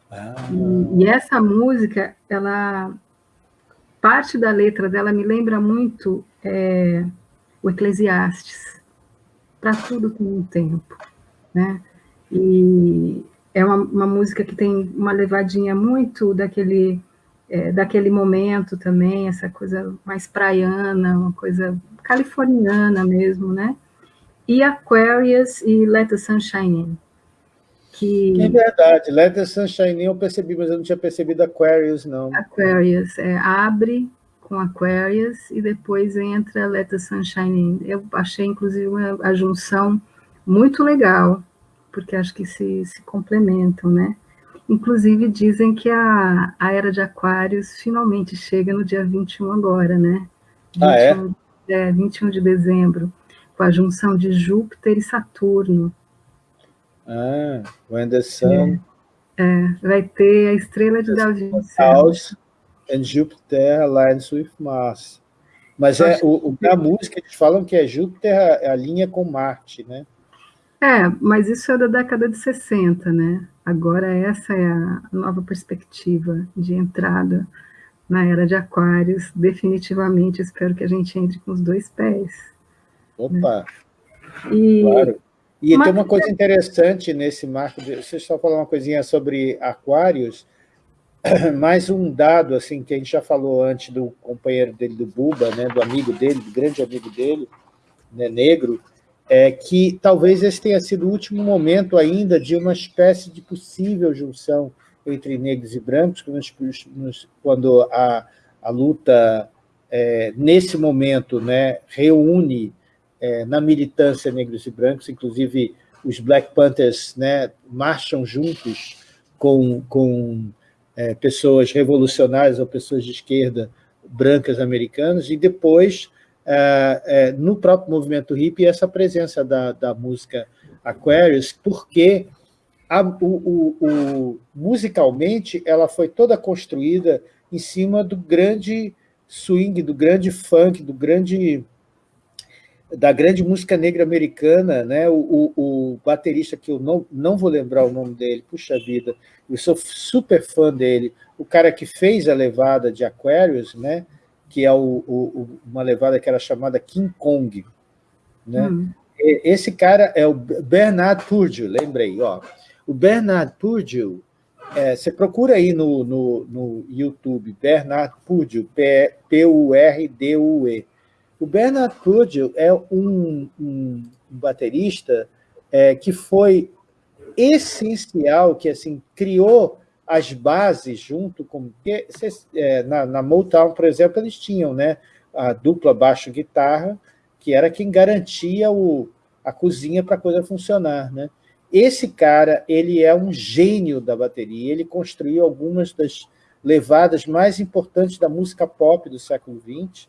S2: Ah. E, e essa música, ela parte da letra dela me lembra muito é, o Eclesiastes. Para tudo tem um tempo, né? E é uma, uma música que tem uma levadinha muito daquele, é, daquele momento também, essa coisa mais praiana, uma coisa californiana mesmo, né? E Aquarius e Let the Sunshine In.
S1: Que... É verdade, Let the Sunshine In eu percebi, mas eu não tinha percebido Aquarius, não.
S2: Aquarius, é, abre com Aquarius e depois entra Let the Sunshine In. Eu achei, inclusive, uma, a junção muito legal, porque acho que se, se complementam, né? Inclusive, dizem que a, a Era de Aquários finalmente chega no dia 21 agora, né? 21,
S1: ah, é?
S2: é? 21 de dezembro, com a junção de Júpiter e Saturno.
S1: Ah, when the sun...
S2: É, é vai ter a estrela de Davi.
S1: House and Jupiter aligns with Mars. Mas é, o, o, na música eles falam que é Júpiter a, a linha com Marte, né?
S2: É, mas isso é da década de 60, né? Agora essa é a nova perspectiva de entrada na era de aquários. Definitivamente espero que a gente entre com os dois pés.
S1: Opa!
S2: Né? E, claro.
S1: E Mas... tem uma coisa interessante nesse marco, de, você só falar uma coisinha sobre aquários, mais um dado assim que a gente já falou antes do companheiro dele, do Buba, né, do amigo dele, do grande amigo dele, né, negro, é que talvez esse tenha sido o último momento ainda de uma espécie de possível junção entre negros e brancos, quando a, a luta, é, nesse momento, né, reúne é, na militância negros e brancos, inclusive os Black Panthers né, marcham juntos com, com é, pessoas revolucionárias ou pessoas de esquerda brancas americanas, e depois, é, no próprio movimento hippie, essa presença da, da música Aquarius, porque a, o, o, o, musicalmente ela foi toda construída em cima do grande swing, do grande funk, do grande da grande música negra americana, né? O, o, o, baterista que eu não, não vou lembrar o nome dele, puxa vida, eu sou super fã dele, o cara que fez a levada de Aquarius, né? Que é o, o, uma levada que era chamada King Kong. Né? Hum. Esse cara é o Bernard Purdue, lembrei. Ó. O Bernard Purdue, é, você procura aí no, no, no YouTube, Bernard Purdue, P-U-R-D-U-E. O Bernard Purdue é um, um baterista é, que foi essencial, que assim criou as bases junto com... Porque, é, na, na Motown, por exemplo, eles tinham né, a dupla baixo-guitarra, que era quem garantia o, a cozinha para a coisa funcionar. Né? Esse cara ele é um gênio da bateria, ele construiu algumas das levadas mais importantes da música pop do século XX,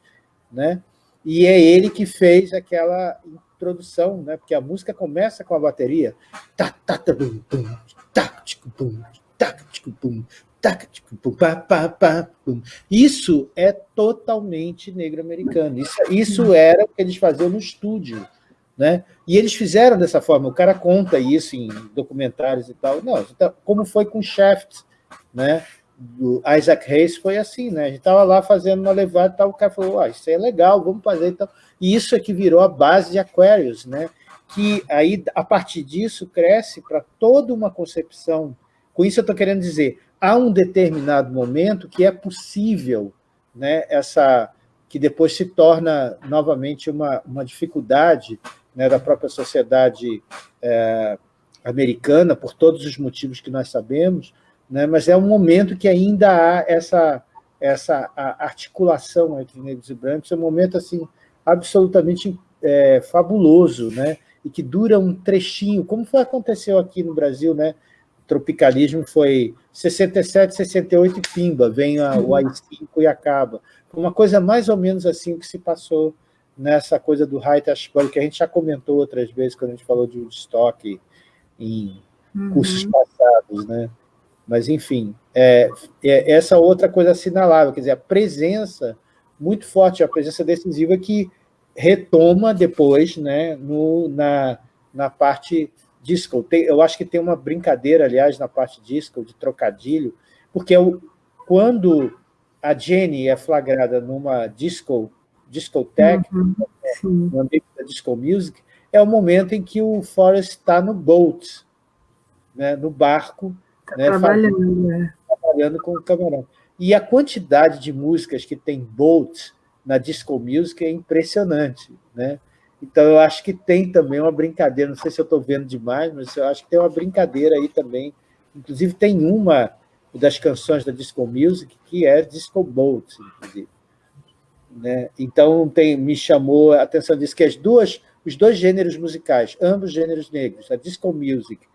S1: né? e é ele que fez aquela introdução, né? porque a música começa com a bateria. Isso é totalmente negro-americano. Isso, isso era o que eles faziam no estúdio. Né? E eles fizeram dessa forma, o cara conta isso em documentários e tal. Não, então, como foi com Shaft, né? do Isaac Hayes foi assim, né? A gente estava lá fazendo uma levada e tal, o cara falou, ah, isso é legal, vamos fazer. Então, e isso é que virou a base de Aquarius, né? Que aí, a partir disso, cresce para toda uma concepção. Com isso eu estou querendo dizer, há um determinado momento que é possível, né? Essa que depois se torna novamente uma, uma dificuldade né, da própria sociedade é, americana, por todos os motivos que nós sabemos, né? mas é um momento que ainda há essa, essa articulação entre negros e brancos, é um momento assim, absolutamente é, fabuloso, né? e que dura um trechinho, como foi, aconteceu aqui no Brasil, né? Tropicalismo foi 67, 68 e pimba, vem a, o AI-5 e acaba. Uma coisa mais ou menos assim que se passou nessa coisa do Height Ashbury, que a gente já comentou outras vezes quando a gente falou de Woodstock em uhum. cursos passados, né? Mas, enfim, é, é, essa outra coisa assinalável, quer dizer, a presença muito forte, a presença decisiva que retoma depois né, no, na, na parte disco. Tem, eu acho que tem uma brincadeira, aliás, na parte disco, de trocadilho, porque é o, quando a Jenny é flagrada numa disco, discoteca, uhum, no ambiente da disco music, é o momento em que o Forrest está no boat, né, no barco, Tá né, trabalhando, é. trabalhando com o camarão. E a quantidade de músicas que tem Bolt na disco music é impressionante. Né? Então, eu acho que tem também uma brincadeira, não sei se eu estou vendo demais, mas eu acho que tem uma brincadeira aí também. Inclusive, tem uma das canções da disco music que é disco bolt, inclusive. Né? Então, tem, me chamou a atenção disso, que as duas, os dois gêneros musicais, ambos gêneros negros, a disco music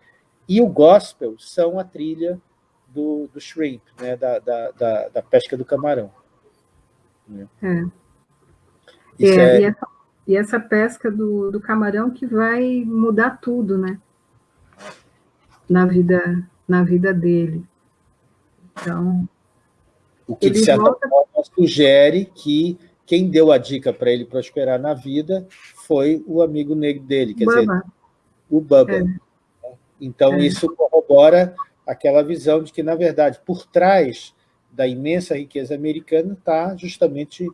S1: e o gospel são a trilha do, do shrimp, né, da, da, da, da pesca do camarão.
S2: Né? É. É, é... E, essa, pesca do, do camarão que vai mudar tudo, né? Na vida, na vida dele. Então,
S1: o que, de certa volta... forma, sugere que quem deu a dica para ele prosperar na vida foi o amigo negro dele, quer dizer, o Bubba. É. Então, é. isso corrobora aquela visão de que, na verdade, por trás da imensa riqueza americana está justamente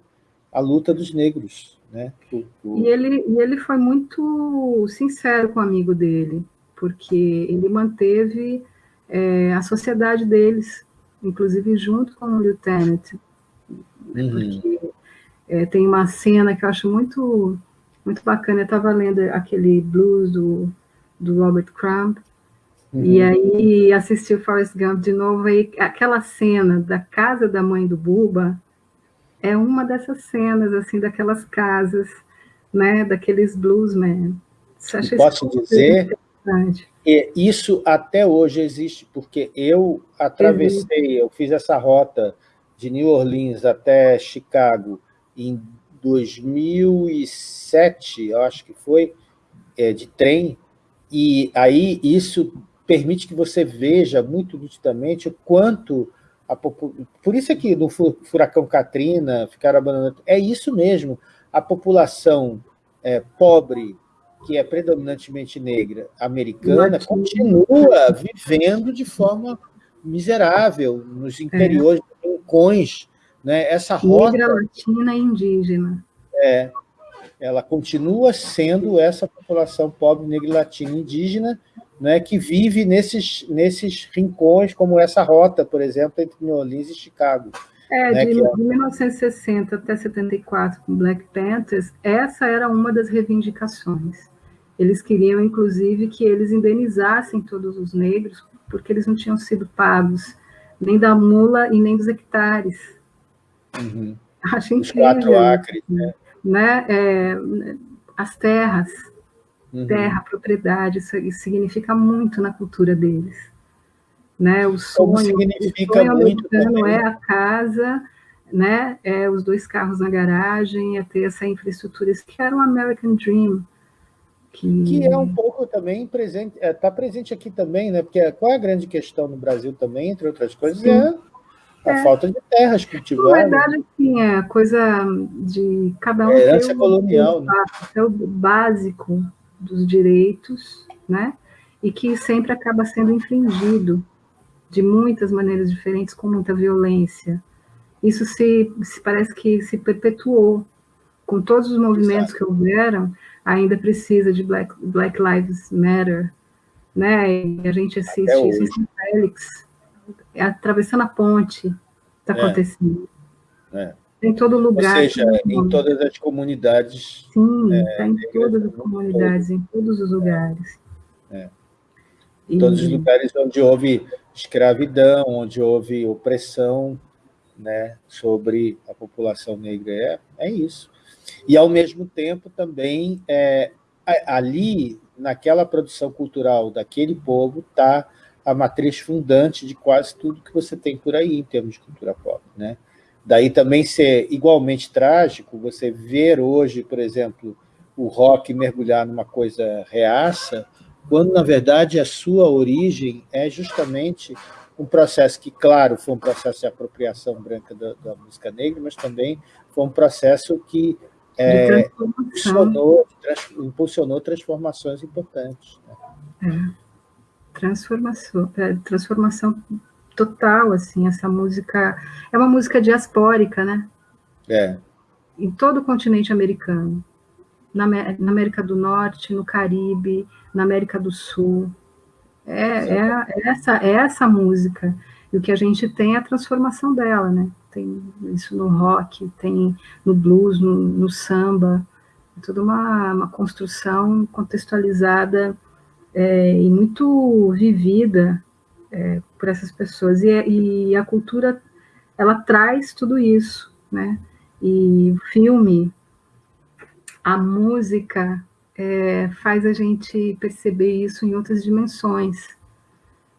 S1: a luta dos negros, Né?
S2: O, o... E, ele, e ele foi muito sincero com o amigo dele, porque ele manteve é, a sociedade deles, inclusive junto com o Lieutenant, uhum. porque é, tem uma cena que eu acho muito, muito bacana, eu estava lendo aquele blues do, do Robert Crumb, uhum. e aí assisti o Forrest Gump de novo, e aquela cena da casa da mãe do Buba, é uma dessas cenas, assim, daquelas casas, né, daqueles bluesmen.
S1: Posso dizer isso até hoje existe, porque eu atravessei, eu fiz essa rota de New Orleans até Chicago em 2007, eu acho que foi, é, de trem, e aí isso permite que você veja muito nitidamente o quanto a, por isso aqui no furacão Katrina, ficaram abandonando. É isso mesmo, a população é, pobre, que é predominantemente negra, americana, continua vivendo de forma miserável nos é. interiores, é. rincões. Né? Essa rota...
S2: Negra, latina e indígena.
S1: É, ela continua sendo essa população pobre, negra, latina e indígena, né, que vive nesses, nesses rincões, como essa rota, por exemplo, entre New Orleans e Chicago.
S2: É, né, de, é... de 1960 até 74, com Black Panthers, essa era uma das reivindicações. Eles queriam, inclusive, que eles indenizassem todos os negros, porque eles não tinham sido pagos nem da mula e nem dos hectares.
S1: Uhum.
S2: Acho incrível. Os
S1: quatro acres, né?
S2: né? É, as terras, Uhum. Terra, propriedade, isso, isso, significa muito na cultura deles. Né? O sonho,
S1: significa o sonho muito
S2: americano é a casa, né? é os dois carros na garagem, é ter essa infraestrutura, isso que era um American Dream.
S1: Que... que é um pouco também presente, está é, tá presente aqui também, né? Porque qual é a grande questão no Brasil também, entre outras coisas, Sim. é a é. falta de terras cultivadas. Na
S2: verdade, sim, é coisa de cada um. É
S1: herança colonial. Né?
S2: É o básico dos direitos, né? E que sempre acaba sendo infringido de muitas maneiras diferentes, com muita violência. Isso se, se parece que se perpetuou com todos os movimentos Exato. que houveram. Ainda precisa de Black, Black Lives Matter, né? E a gente assiste isso em Félix, atravessando a ponte, está é. acontecendo.
S1: É.
S2: Em todo lugar.
S1: Ou seja, em todas as comunidades.
S2: Sim, é, está em todas as comunidades, em todos os lugares.
S1: É. Em todos os lugares onde houve escravidão, onde houve opressão né, sobre a população negra. É, é isso. E, ao mesmo tempo, também, é, ali, naquela produção cultural daquele povo, está a matriz fundante de quase tudo que você tem por aí, em termos de cultura pop. Né? Daí também ser igualmente trágico você ver hoje, por exemplo, o rock mergulhar numa coisa reaça, quando, na verdade, a sua origem é justamente um processo que, claro, foi um processo de apropriação branca da, da música negra, mas também foi um processo que é, impulsionou, trans, impulsionou transformações importantes.
S2: Né? É. Transformação, é, transformação total, assim, essa música... É uma música diaspórica, né?
S1: É.
S2: Em todo o continente americano. Na, na América do Norte, no Caribe, na América do Sul. É, é, é, essa, é essa música. E o que a gente tem é a transformação dela, né? Tem isso no rock, tem no blues, no, no samba. É toda uma, uma construção contextualizada é, e muito vivida é, por essas pessoas. E, e, a cultura, ela traz tudo isso, né? E o filme, a música, é, faz a gente perceber isso em outras dimensões,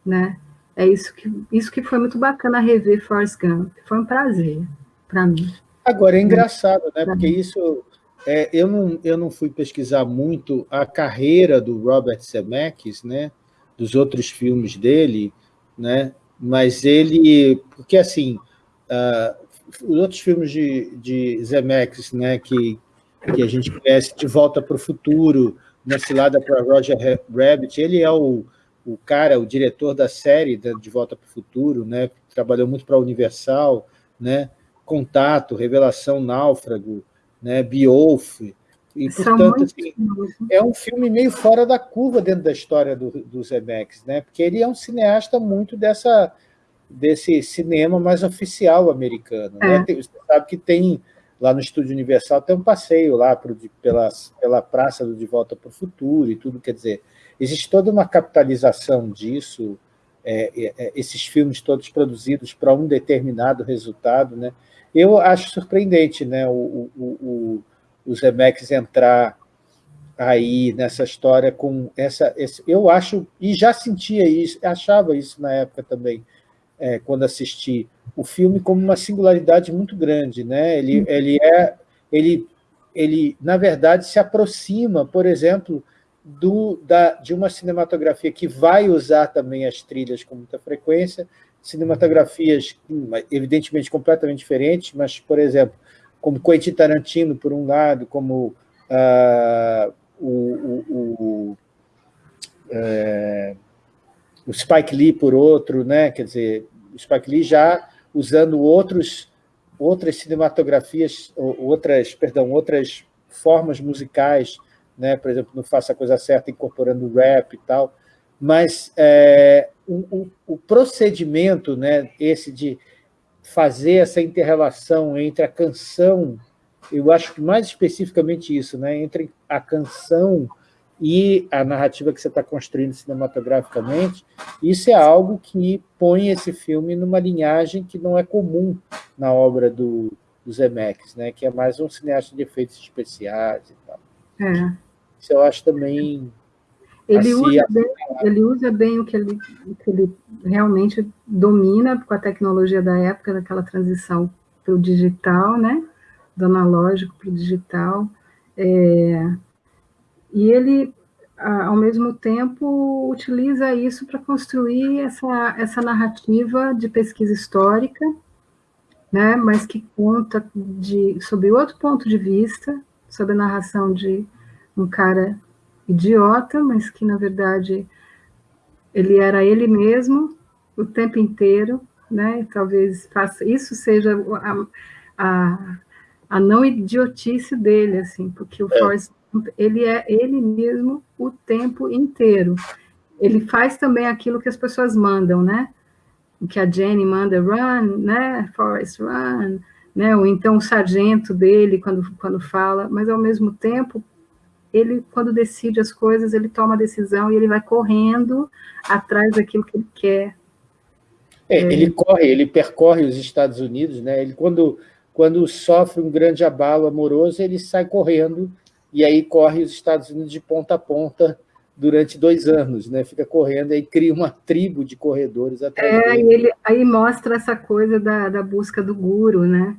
S2: né? É isso que, isso que foi muito bacana rever Forrest Gump. Foi um prazer para mim.
S1: Agora, é engraçado, né? Porque isso... É, eu, não, eu não fui pesquisar muito a carreira do Robert Zemeckis, né? Dos outros filmes dele, né? mas ele... Porque, assim, uh, os outros filmes de, de Zemeckis, né, que, que a gente conhece, De Volta para o Futuro, Uma Cilada para Roger Rabbit, ele é o, o cara, o diretor da série De Volta para o Futuro, né, trabalhou muito para a Universal, né, Contato, Revelação, Náufrago, né? Beowulf, e, portanto, assim, é um filme meio fora da curva dentro da história do, do Zemeckis, né? porque ele é um cineasta muito dessa, desse cinema mais oficial americano. Né? É. Né? Você sabe que tem, lá no Estúdio Universal, tem um passeio lá pro, pela, pela praça do De Volta para o Futuro e tudo, quer dizer, existe toda uma capitalização disso, é, é, é esses filmes todos produzidos para um determinado resultado. Né? Eu acho surpreendente né? o, o, o o Zemeckis entrar aí nessa história com essa... Esse, eu acho, e já sentia isso, achava isso na época também, é, quando assisti o filme, como uma singularidade muito grande. Né? Ele, ele, é, ele, ele, na verdade, se aproxima, por exemplo, do, da, de uma cinematografia que vai usar também as trilhas com muita frequência, cinematografias, evidentemente, completamente diferentes, mas, por exemplo, como Quentin Tarantino, por um lado, como uh, o, o, o, é, o, Spike Lee, por outro, né? quer dizer, o Spike Lee já usando outros, outras cinematografias, outras, perdão, outras formas musicais, né? por exemplo, no Faça a Coisa Certa, incorporando rap e tal, mas é, o, o, procedimento, né, esse de fazer essa interrelação entre a canção, eu acho que mais especificamente isso, né, entre a canção e a narrativa que você está construindo cinematograficamente, isso é algo que põe esse filme numa linhagem que não é comum na obra do, do Zemeckis, né, que é mais um cineasta de efeitos especiais e tal. É. Isso eu acho também
S2: ele, assim, usa bem, ele usa bem o que ele, o que ele realmente domina com a tecnologia da época, daquela transição para o digital, né? do analógico para o digital. É, e ele, ao mesmo tempo, utiliza isso para construir essa, essa narrativa de pesquisa histórica, né? mas que conta de, sob outro ponto de vista, sobre a narração de um cara idiota, mas que, na verdade, ele era ele mesmo o tempo inteiro, né? Talvez faça, isso seja a, a, a, não idiotice dele, assim, porque o é. Forrest ele é ele mesmo o tempo inteiro. Ele faz também aquilo que as pessoas mandam, né? O que a Jenny manda, run, né? Forrest, run, né? Ou então o sargento dele, quando, quando fala, mas ao mesmo tempo ele, quando decide as coisas, ele toma a decisão e ele vai correndo atrás daquilo que ele quer.
S1: É, é. Ele corre, ele percorre os Estados Unidos, né? Ele, quando, quando sofre um grande abalo amoroso, ele sai correndo e aí corre os Estados Unidos de ponta a ponta durante dois anos, né? Fica correndo e cria uma tribo de corredores atrás
S2: é, dele. E ele aí mostra essa coisa da, da busca do guru, né?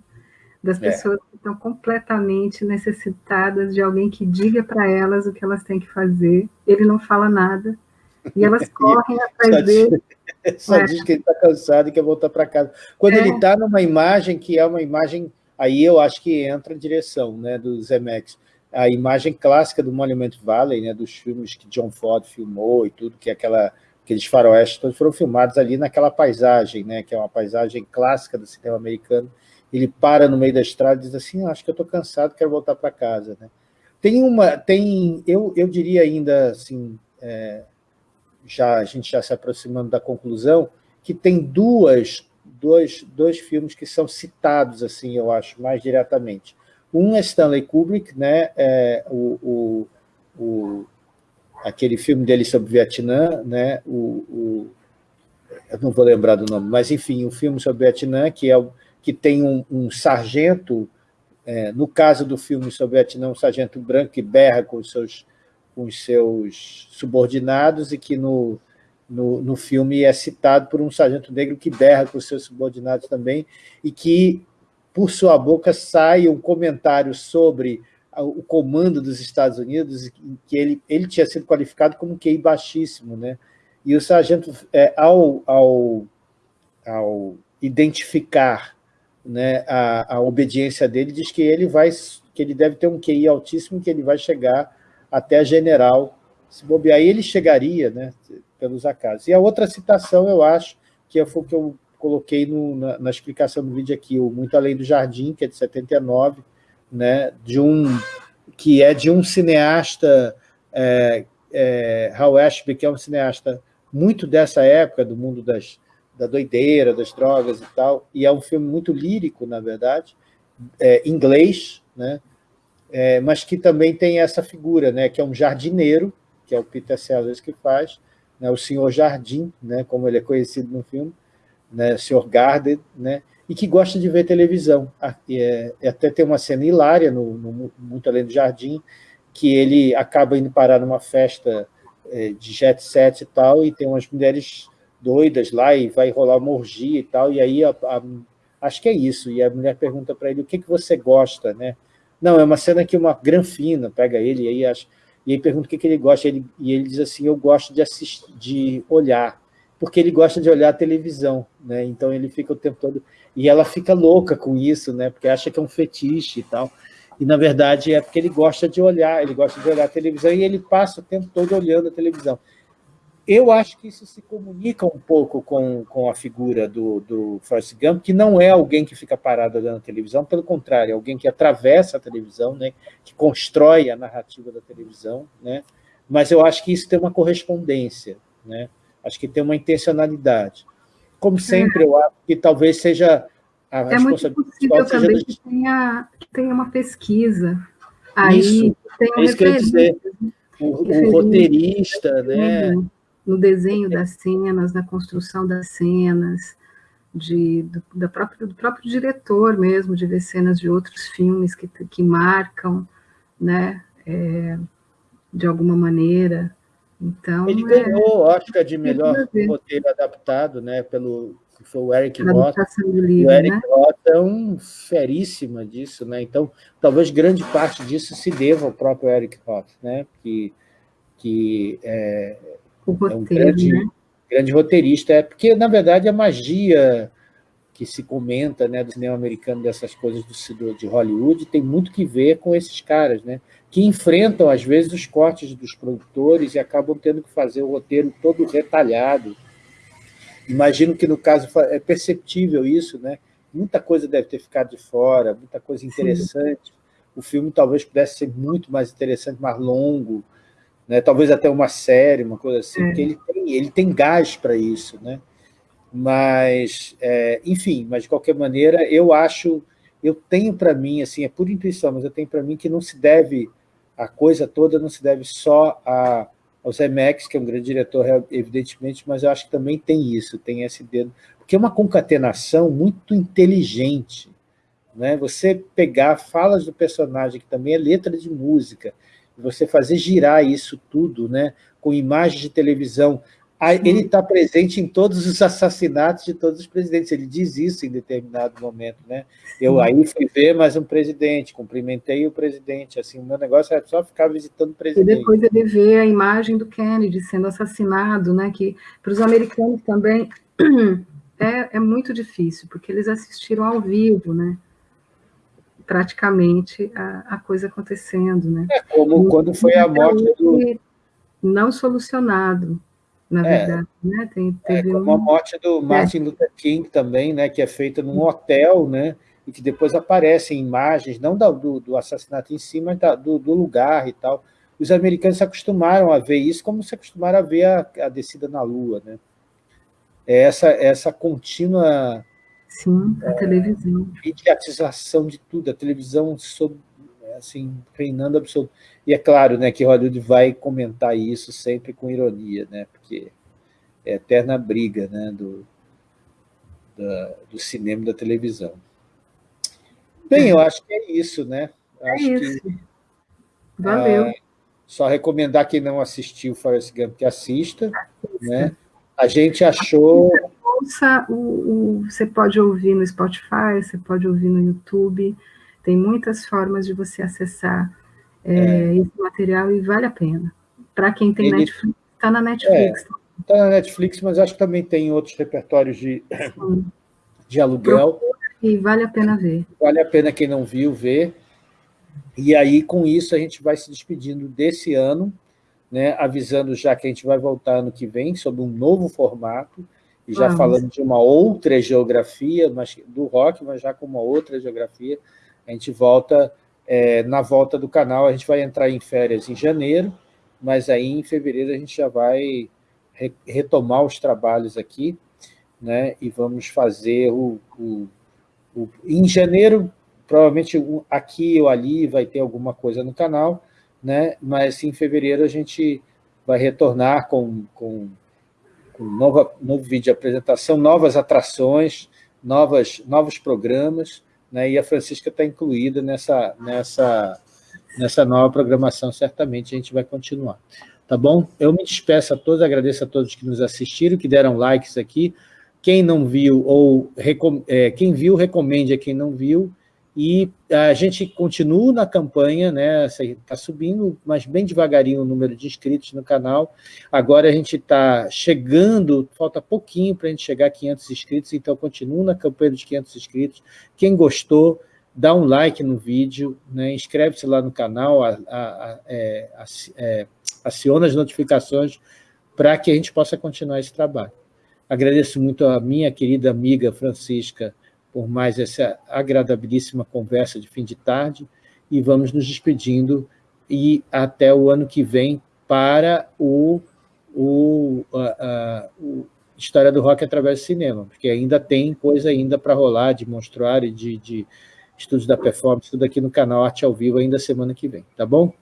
S2: Das é. pessoas é. que estão completamente necessitadas de alguém que diga para elas o que elas têm que fazer. Ele não fala nada. E elas correm atrás só dele.
S1: Diz, só é. diz que ele está cansado e quer voltar para casa. Quando é. ele está numa imagem que é uma imagem, aí eu acho que entra a direção né, do Zemex. A imagem clássica do Monument Valley, né, dos filmes que John Ford filmou e tudo, que é aquela, aqueles faroestes todos foram filmados ali naquela paisagem, né, que é uma paisagem clássica do cinema americano, ele para no meio da estrada e diz assim, ah, acho que eu estou cansado, quero voltar para casa. Né? Tem uma, tem, eu, eu diria ainda, assim, é, já, a gente já se aproximando da conclusão, que tem duas, dois, dois filmes que são citados, assim, eu acho, mais diretamente. Um é Stanley Kubrick, né, é, o, o, o, aquele filme dele sobre o Vietnã, né, o, o, eu não vou lembrar do nome, mas enfim, um filme sobre o Vietnã, que é o, que tem um, um sargento, é, no caso do filme sobre o Vietnã, um sargento branco que berra com os seus, com os seus subordinados e que no, no, no filme é citado por um sargento negro que berra com os seus subordinados também e que, por sua boca, sai um comentário sobre o comando dos Estados Unidos, que ele, ele tinha sido qualificado como QI baixíssimo, né? E o sargento, é, ao, ao, ao identificar né, a, a obediência dele, diz que ele, vai, que ele deve ter um QI altíssimo, que ele vai chegar até general, se bobear, ele chegaria, né, pelos acasos. E a outra citação, eu acho, que foi o que eu coloquei no, na, na, explicação do vídeo aqui, o Muito Além do Jardim, que é de 79, né, de um, que é de um cineasta, é, é, Hal Ashby, que é um cineasta muito dessa época, do mundo das, da doideira, das drogas e tal, e é um filme muito lírico, na verdade, é, inglês, né, é, mas que também tem essa figura, né, que é um jardineiro, que é o Peter Sellers que faz, né, o senhor Jardim, né, como ele é conhecido no filme, né, o senhor Garden, né, e que gosta de ver televisão. É, é, até tem uma cena hilária no, no, Muito Além do Jardim, que ele acaba indo parar numa festa é, de jet set e tal, e tem umas mulheres doidas lá, e vai rolar uma orgia e tal, e aí a, a, acho que é isso, e a mulher pergunta para ele, o que, que você gosta, né? Não, é uma cena que uma granfina pega ele, e aí acho e aí pergunta o que, que ele gosta, ele, e ele diz assim, eu gosto de, assistir, de olhar, porque ele gosta de olhar a televisão, né? então ele fica o tempo todo... E ela fica louca com isso, né? porque acha que é um fetiche e tal. E, na verdade, é porque ele gosta de olhar, ele gosta de olhar a televisão e ele passa o tempo todo olhando a televisão. Eu acho que isso se comunica um pouco com, com a figura do, do Forrest Gump, que não é alguém que fica parado olhando a televisão, pelo contrário, é alguém que atravessa a televisão, né, que constrói a narrativa da televisão, né, mas eu acho que isso tem uma correspondência, né, acho que tem uma intencionalidade. Como sempre, é. eu acho que talvez seja
S2: a é responsabilidade... muito possível também que, tenha, que tenha uma pesquisa aí, isso,
S1: tem um é isso que eu ia dizer. O, o roteirista, né?
S2: No desenho das cenas, na construção das cenas, de, do, da própria, do próprio diretor mesmo, de ver cenas de outros filmes que, que marcam, né, é, de alguma maneira. Então,
S1: Ele é, ganhou o Oscar de melhor roteiro adaptado, né, pelo que foi o Eric Roth. o Eric né? Roth é um feríssima disso, né? Então, talvez grande parte disso se deva ao próprio Eric Roth, né? Que, que é,
S2: o roteiro,
S1: é um grande,
S2: né?
S1: grande roteirista, é porque, na verdade, a magia que se comenta né, do cinema americano, dessas coisas do, de Hollywood, tem muito que ver com esses caras, né, que enfrentam, às vezes, os cortes dos produtores e acabam tendo que fazer o roteiro todo retalhado. Imagino que, no caso, é perceptível isso, né? muita coisa deve ter ficado de fora, muita coisa interessante. Sim. O filme talvez pudesse ser muito mais interessante, mais longo, né? talvez até uma série, uma coisa assim, é. porque ele tem, ele tem gás para isso. Né? Mas, é, enfim, mas de qualquer maneira, eu acho, eu tenho para mim, assim, é por intuição, mas eu tenho para mim que não se deve, a coisa toda não se deve só a, ao Zemeckis, que é um grande diretor, evidentemente, mas eu acho que também tem isso, tem esse dedo, porque é uma concatenação muito inteligente, né? Você pegar falas do personagem, que também é letra de música, você fazer girar isso tudo, né, com imagens de televisão. Ele está presente em todos os assassinatos de todos os presidentes. Ele diz isso em determinado momento. Né? Eu aí fui ver mais um presidente, cumprimentei o presidente. Assim, o meu negócio era só ficar visitando o presidente.
S2: E depois ele vê a imagem do Kennedy sendo assassinado, né? que para os americanos também é, é muito difícil, porque eles assistiram ao vivo, né? Praticamente a, a coisa acontecendo, né?
S1: É como quando foi a morte do...
S2: Não solucionado, na é, verdade, né?
S1: Tem, é como um... a morte do é. Martin Luther King também, né? Que é feita num hotel, né? E que depois aparecem imagens, não do, do assassinato em si, mas da, do, do, lugar e tal. Os americanos se acostumaram a ver isso como se acostumaram a ver a, a descida na Lua, né? É essa, essa contínua
S2: Sim, a é, televisão.
S1: Mediatização de tudo, a televisão sob, assim, reinando absoluto. E é claro né, que Hollywood vai comentar isso sempre com ironia, né, porque é a eterna briga né, do, da, do cinema e da televisão. Bem, eu acho que é isso, né?
S2: É acho isso. Que, Valeu. Ah,
S1: só recomendar quem não assistiu Forrest Gump que assista. assista. Né? A gente achou
S2: ouça, o, o, você pode ouvir no Spotify, você pode ouvir no YouTube, tem muitas formas de você acessar é, é. esse material e vale a pena. Para quem tem Ele... Netflix, está na Netflix.
S1: Está é, na Netflix, mas acho que também tem outros repertórios de, de aluguel.
S2: E vale a pena ver.
S1: Vale a pena quem não viu, ver. E aí, com isso, a gente vai se despedindo desse ano, né, avisando já que a gente vai voltar ano que vem, sob um novo formato, e já Vamos. falando de uma outra geografia, mas do rock, mas já com uma outra geografia, a gente volta é, na volta do canal, a gente vai entrar em férias em janeiro, mas aí em fevereiro a gente já vai re retomar os trabalhos aqui, né? e vamos fazer o, o, o... Em janeiro, provavelmente aqui ou ali vai ter alguma coisa no canal, né? mas em fevereiro a gente vai retornar com, com, com nova, novo vídeo de apresentação, novas atrações, novas, novos programas, né? e a Francisca está incluída nessa, nessa, nessa nova programação, certamente a gente vai continuar. Tá bom? Eu me despeço a todos, agradeço a todos que nos assistiram, que deram likes aqui. Quem não viu, ou é, quem viu, recomende a quem não viu, e a gente continua na campanha, né? Está subindo, mas bem devagarinho o número de inscritos no canal. Agora a gente está chegando, falta pouquinho para a gente chegar a 500 inscritos, então continua na campanha dos 500 inscritos. Quem gostou, dá um like no vídeo, né? inscreve-se lá no canal, a, a, a, é, é, aciona as notificações para que a gente possa continuar esse trabalho. Agradeço muito a minha querida amiga Francisca, por mais essa agradabilíssima conversa de fim de tarde e vamos nos despedindo e até o ano que vem para o, o, a, a, o História do Rock através do cinema, porque ainda tem coisa ainda para rolar de monstruário, de, de estudos da performance, tudo aqui no canal Arte ao Vivo ainda semana que vem, tá bom?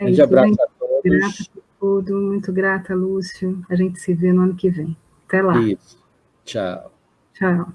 S2: Um grande abraço a todos. Grata por tudo, muito grata, Lúcio. A gente se vê no ano que vem. Até lá. Isso.
S1: Tchau.
S2: Tchau.